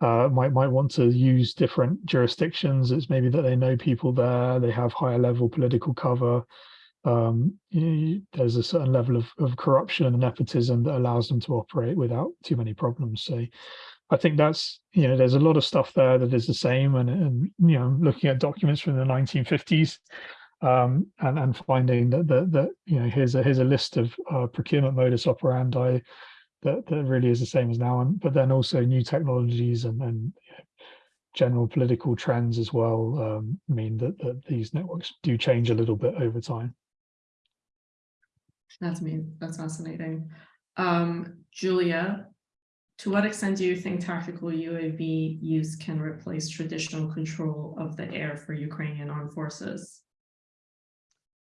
uh, might might want to use different jurisdictions. It's maybe that they know people there, they have higher level political cover. Um, you there's a certain level of, of corruption and nepotism that allows them to operate without too many problems. So I think that's, you know, there's a lot of stuff there that is the same. And, and you know, looking at documents from the 1950s um, and, and finding that, that, that, you know, here's a, here's a list of uh, procurement modus operandi that, that really is the same as now. And, but then also new technologies and, and you know, general political trends as well um, mean that, that these networks do change a little bit over time. That's me. That's fascinating. Um, Julia, to what extent do you think tactical UAV use can replace traditional control of the air for Ukrainian armed forces?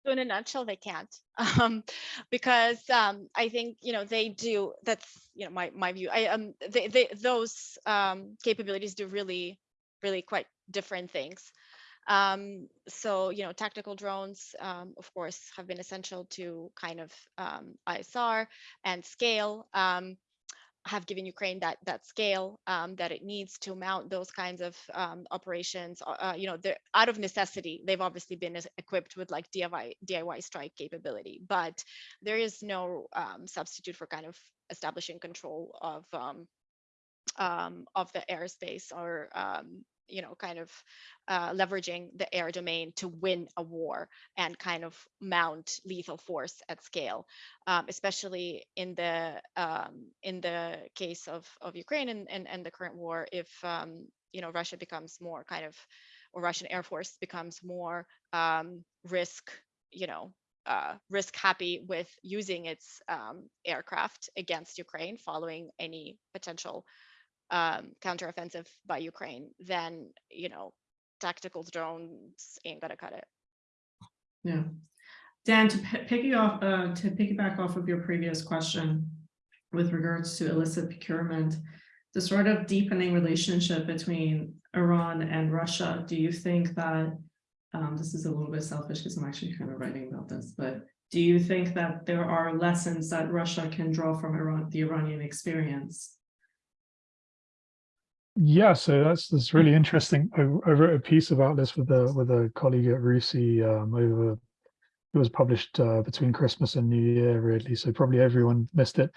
So in a nutshell, they can't, um, because um, I think you know they do. That's you know my my view. I um they, they those um, capabilities do really really quite different things. Um, so you know tactical drones, um, of course, have been essential to kind of um, ISR and scale. Um, have given Ukraine that that scale um, that it needs to mount those kinds of um, operations. Uh, you know, they're out of necessity. They've obviously been equipped with like DIY DIY strike capability, but there is no um, substitute for kind of establishing control of um, um, of the airspace or um, you know kind of uh, leveraging the air domain to win a war and kind of mount lethal force at scale um, especially in the um, in the case of of ukraine and, and and the current war if um, you know russia becomes more kind of or russian air force becomes more um, risk you know uh, risk happy with using its um, aircraft against Ukraine following any potential um, counteroffensive by Ukraine, then you know tactical drones ain't gonna cut it. Yeah. Dan, to pi- pick you off, uh, to piggyback off of your previous question with regards to illicit procurement, the sort of deepening relationship between Iran and Russia, do you think that, um, this is a little bit selfish because I'm actually kind of writing about this, but do you think that there are lessons that Russia can draw from Iran, the Iranian experience? Yeah, so that's that's really interesting. I, I wrote a piece about this with a with a colleague at RUSI um, over. It was published uh, between Christmas and New Year, really. So probably everyone missed it.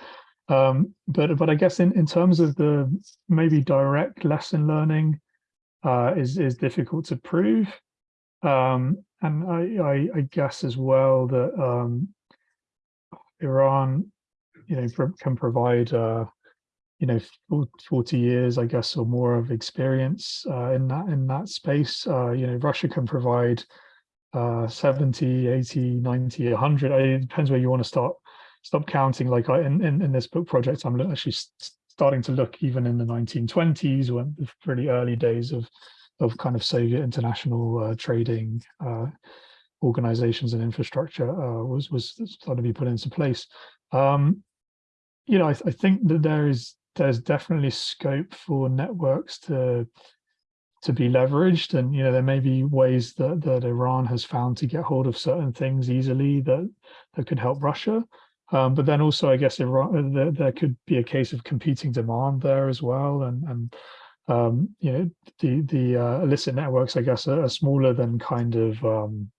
Um, but but I guess in in terms of the maybe direct lesson learning, uh, is is difficult to prove. Um, and I, I I guess as well that um, Iran, you know, can provide. Uh, you know 40 years i guess or more of experience uh, in that in that space. Uh, you know russia can provide uh, 70 80 90 100 it depends where you want to start stop counting. Like I, in, in in this book project i'm actually starting to look even in the 1920s when the pretty early days of of kind of soviet international uh, trading uh, organizations and infrastructure uh, was was starting to be put into place. Um, you know I, I think that there is there's definitely scope for networks to to be leveraged. And you know there may be ways that that Iran has found to get hold of certain things easily that that could help Russia. Um, but then also I guess Iran there, there could be a case of competing demand there as well. And and um, you know the the uh, illicit networks I guess are, are smaller than kind of um,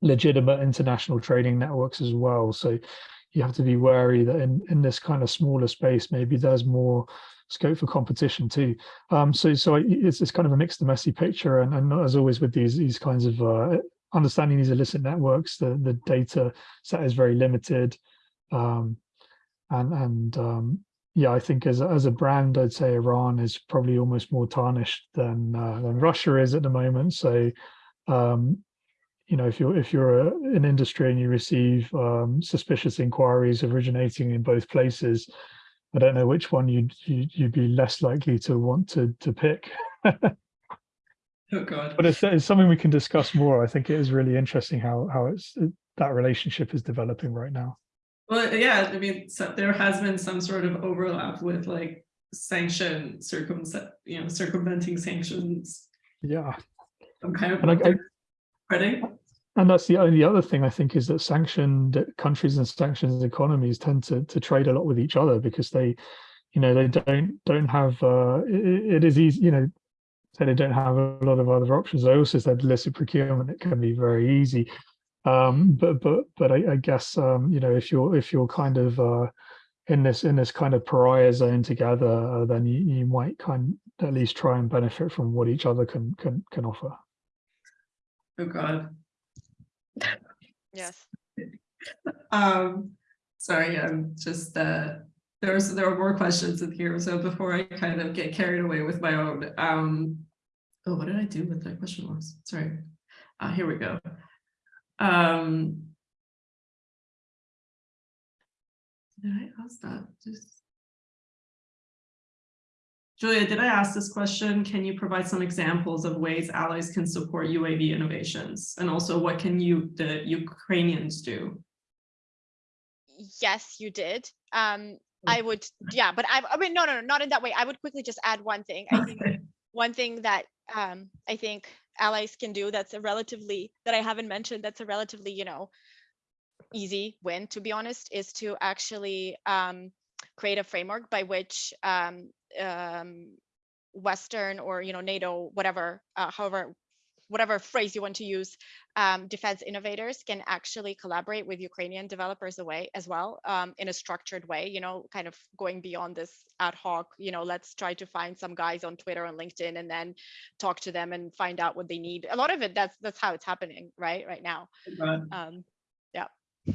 legitimate international trading networks as well. So you have to be wary that in, in this kind of smaller space, maybe there's more scope for competition too. Um, so so it's, it's kind of a mixed and messy picture. And, and as always with these these kinds of uh, understanding these illicit networks, the, the data set is very limited. Um, and and um, yeah, I think as, as a brand, I'd say Iran is probably almost more tarnished than, uh, than Russia is at the moment. So um, you know, if you're if you're a, an industry and you receive um, suspicious inquiries originating in both places, I don't know which one you'd you'd, you'd be less likely to want to to pick. Oh God. But it's, it's something we can discuss more. I think it is really interesting how how it's that relationship is developing right now. Well, yeah, I mean, so there has been some sort of overlap with like sanction circum, you know, circumventing sanctions. Yeah, I'm kind of and I, I, and that's the only other thing I think is that sanctioned countries and sanctioned economies tend to to trade a lot with each other because they, you know, they don't don't have. Uh, it, it is easy, you know, say they don't have a lot of other options. I also said illicit procurement. It can be very easy. Um, but but but I, I guess um, you know if you're if you're kind of uh, in this in this kind of pariah zone together, uh, then you, you might kind at least try and benefit from what each other can can can offer. Oh God. Yes. Um, sorry, I'm just, uh, there's, there are more questions in here, so before I kind of get carried away with my own, um, oh, what did I do with the question marks? Sorry. Uh, here we go. Um. Did I ask that? Just. Julia, did I ask this question? Can you provide some examples of ways allies can support UAV innovations? And also what can you, the Ukrainians do? Yes, you did. Um, I would, yeah, but I, I mean, no, no, no, not in that way. I would quickly just add one thing. I think one thing that um, I think allies can do that's a relatively that I haven't mentioned that's a relatively you know easy win to be honest is to actually um, create a framework by which um, um, Western or you know NATO whatever uh, however whatever phrase you want to use um, defense innovators can actually collaborate with Ukrainian developers away as well um, in a structured way, you know, kind of going beyond this ad hoc, you know, let's try to find some guys on Twitter and LinkedIn and then talk to them and find out what they need. A lot of it, that's that's how it's happening, right? Right now. Um, yeah.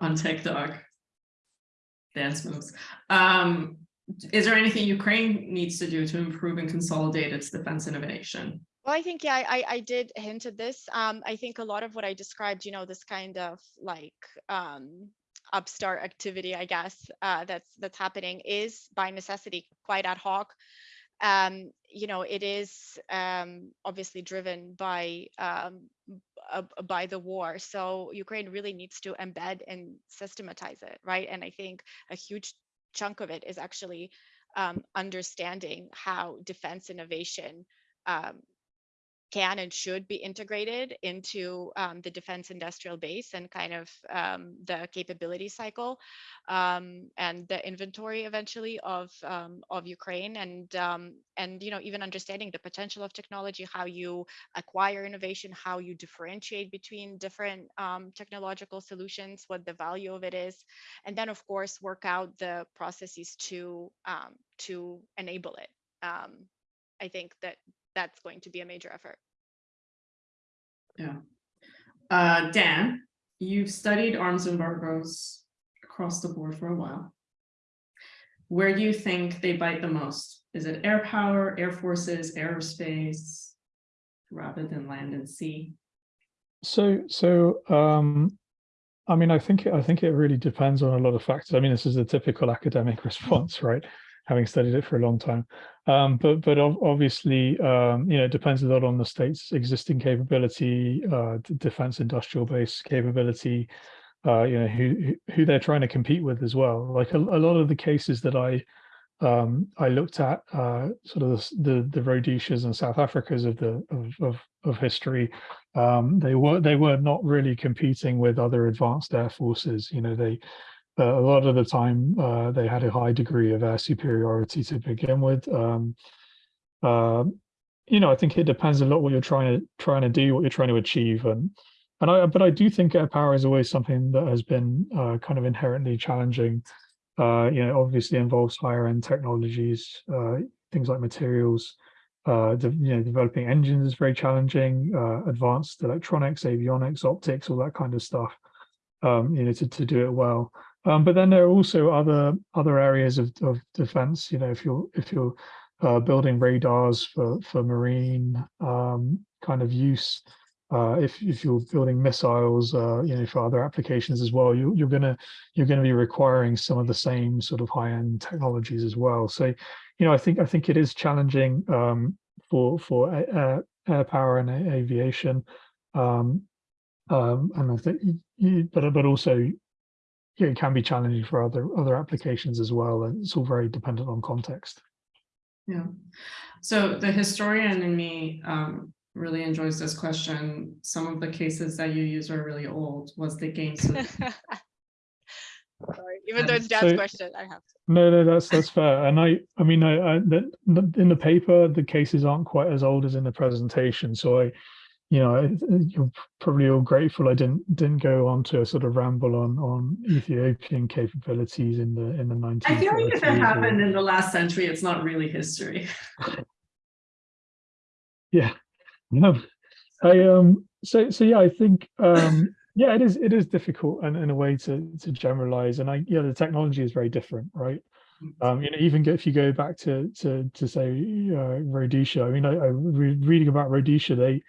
on TikTok. Dance moves. Um, is there anything Ukraine needs to do to improve and consolidate its defense innovation? Well, I think, yeah, I, I- did hint at this. Um, I think a lot of what I described, you know, this kind of like um, upstart activity, I guess, uh, that's that's happening is by necessity quite ad hoc. Um, you know, it is um, obviously driven by um, by the war. So Ukraine really needs to embed and systematize it, right? And I think a huge chunk of it is actually um, understanding how defense innovation um, can and should be integrated into um, the defense industrial base and kind of um, the capability cycle um, and the inventory eventually of um, of Ukraine and um, and you know even understanding the potential of technology, how you acquire innovation, how you differentiate between different um, technological solutions, what the value of it is, and then of course work out the processes to to enable it. I think that that's going to be a major effort. Yeah. Uh, Dan, you've studied arms embargoes across the board for a while. Where do you think they bite the most? Is it air power, air forces, aerospace, rather than land and sea? So so um, I mean, I think I think it really depends on a lot of factors. I mean, this is a typical academic response, right? Having studied it for a long time, um, but but obviously, um, you know, it depends a lot on the state's existing capability, uh, defense industrial base capability, uh, you know, who who- they're trying to compete with as well. Like a, a lot of the cases that I um, I looked at, uh, sort of the the, the Rhodesias and South Africas of the of of, of history. Um, they were they were not really competing with other advanced air forces. You know, they a lot of the time uh, they had a high degree of air superiority to begin with. Um, uh, you know, I think it depends a lot what you're trying to trying to do, what you're trying to achieve, and and I but I do think air power is always something that has been uh, kind of inherently challenging. Uh, you know, obviously involves higher end technologies, uh, things like materials. You know, developing engines is very challenging. Advanced electronics, avionics, optics, all that kind of stuff. Um, you know, to to do it well. Um, but then there are also other other areas of, of defense. You know, if you're if you're uh, building radars for for marine um, kind of use, uh, if if you're building missiles, uh, you know, for other applications as well, you, you're gonna you're gonna be requiring some of the same sort of high end technologies as well. So, you know, I think I think it is challenging um, for for air, air power and aviation. Um, um, and I think, but but also it can be challenging for other other applications as well. And it's all very dependent on context. Yeah. So the historian in me um, really enjoys this question. Some of the cases that you use are really old. Was the game so Sorry, even though Um, it's Dan's so- question, I have to. No, no, that's that's fair. And I, I mean, I, I the, the- in the paper, the cases aren't quite as old as in the presentation. So I, you know, you're probably all grateful I didn't didn't go on to a sort of ramble on on Ethiopian capabilities in the in the 1930s. I feel like if it or- happened in the last century, it's not really history. Yeah. No. I um so so yeah, I think um yeah, it is it is difficult and in a way to to generalize. And I yeah, the technology is very different, right? Um, you know, even if you go back to to to say uh, Rhodesia, I mean, I, I re reading about Rhodesia, they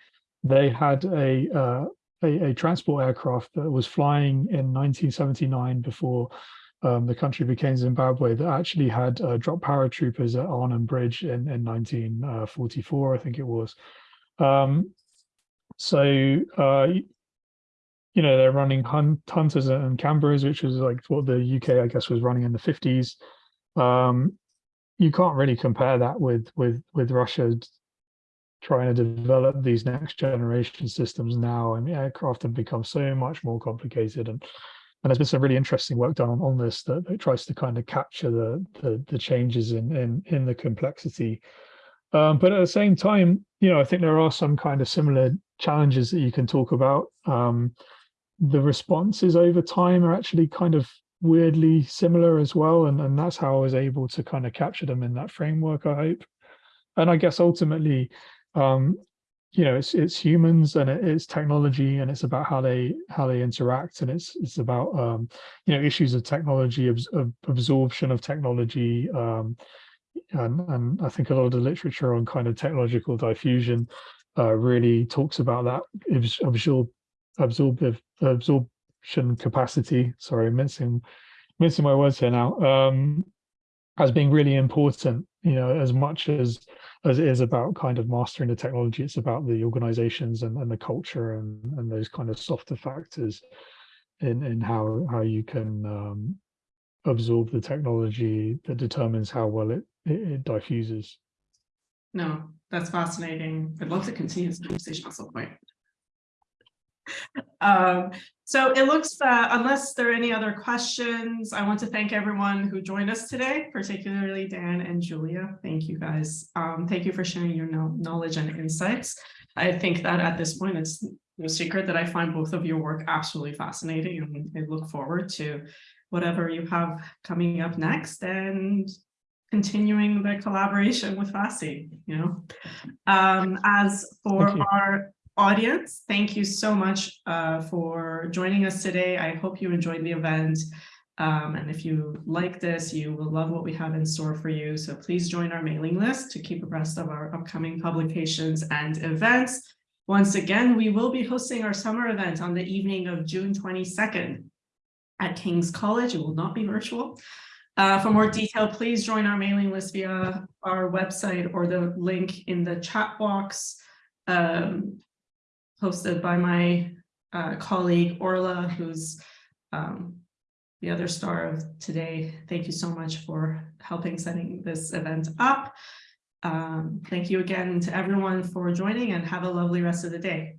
they had a uh, a, a transport aircraft that was flying in 1979 before um, the country became Zimbabwe that actually had uh, dropped paratroopers at Arnhem Bridge in in 1944, I think it was. Um, so uh, you know they're running hun hunters and Canberras, which was like what the UK I guess was running in the 50s um you can't really compare that with with with russia trying to develop these next generation systems now. I mean aircraft have become so much more complicated. And and there's been some really interesting work done on, on this that, that tries to kind of capture the the, the changes in, in in the complexity. Um but at the same time you know i think there are some kind of similar challenges that you can talk about. Um the responses over time are actually kind of weirdly similar as well. And and that's how i was able to kind of capture them in that framework i hope. And i guess ultimately um you know it's it's humans and it is technology and it's about how they how they interact and it's it's about um you know issues of technology abs of absorption of technology um and and i think a lot of the literature on kind of technological diffusion uh really talks about that abs- absorb absorptive absorption capacity. Sorry mincing mincing my words here now um as being really important you know as much as as it is about kind of mastering the technology it's about the organizations and, and the culture and and those kind of softer factors in in how how you can um absorb the technology that determines how well it it, it diffuses No, that's fascinating. I'd love to continue this conversation at some point. Um, so it looks, uh, unless there are any other questions, I want to thank everyone who joined us today, particularly Dan and Julia. Thank you guys. Um, thank you for sharing your know- knowledge and insights. I think that at this point, it's no secret that I find both of your work absolutely fascinating and I look forward to whatever you have coming up next and continuing the collaboration with FASI, you know. Um, as for our audience, thank you so much uh, for joining us today. I hope you enjoyed the event. Um, and if you like this, you will love what we have in store for you. So please join our mailing list to keep abreast of our upcoming publications and events. Once again, we will be hosting our summer event on the evening of June 22nd at King's College. It will not be virtual. Uh, for more detail, please join our mailing list via our website or the link in the chat box um, posted by my uh, colleague Orla, who's um, the other star of today. Thank you so much for helping setting this event up. Um, thank you again to everyone for joining and have a lovely rest of the day.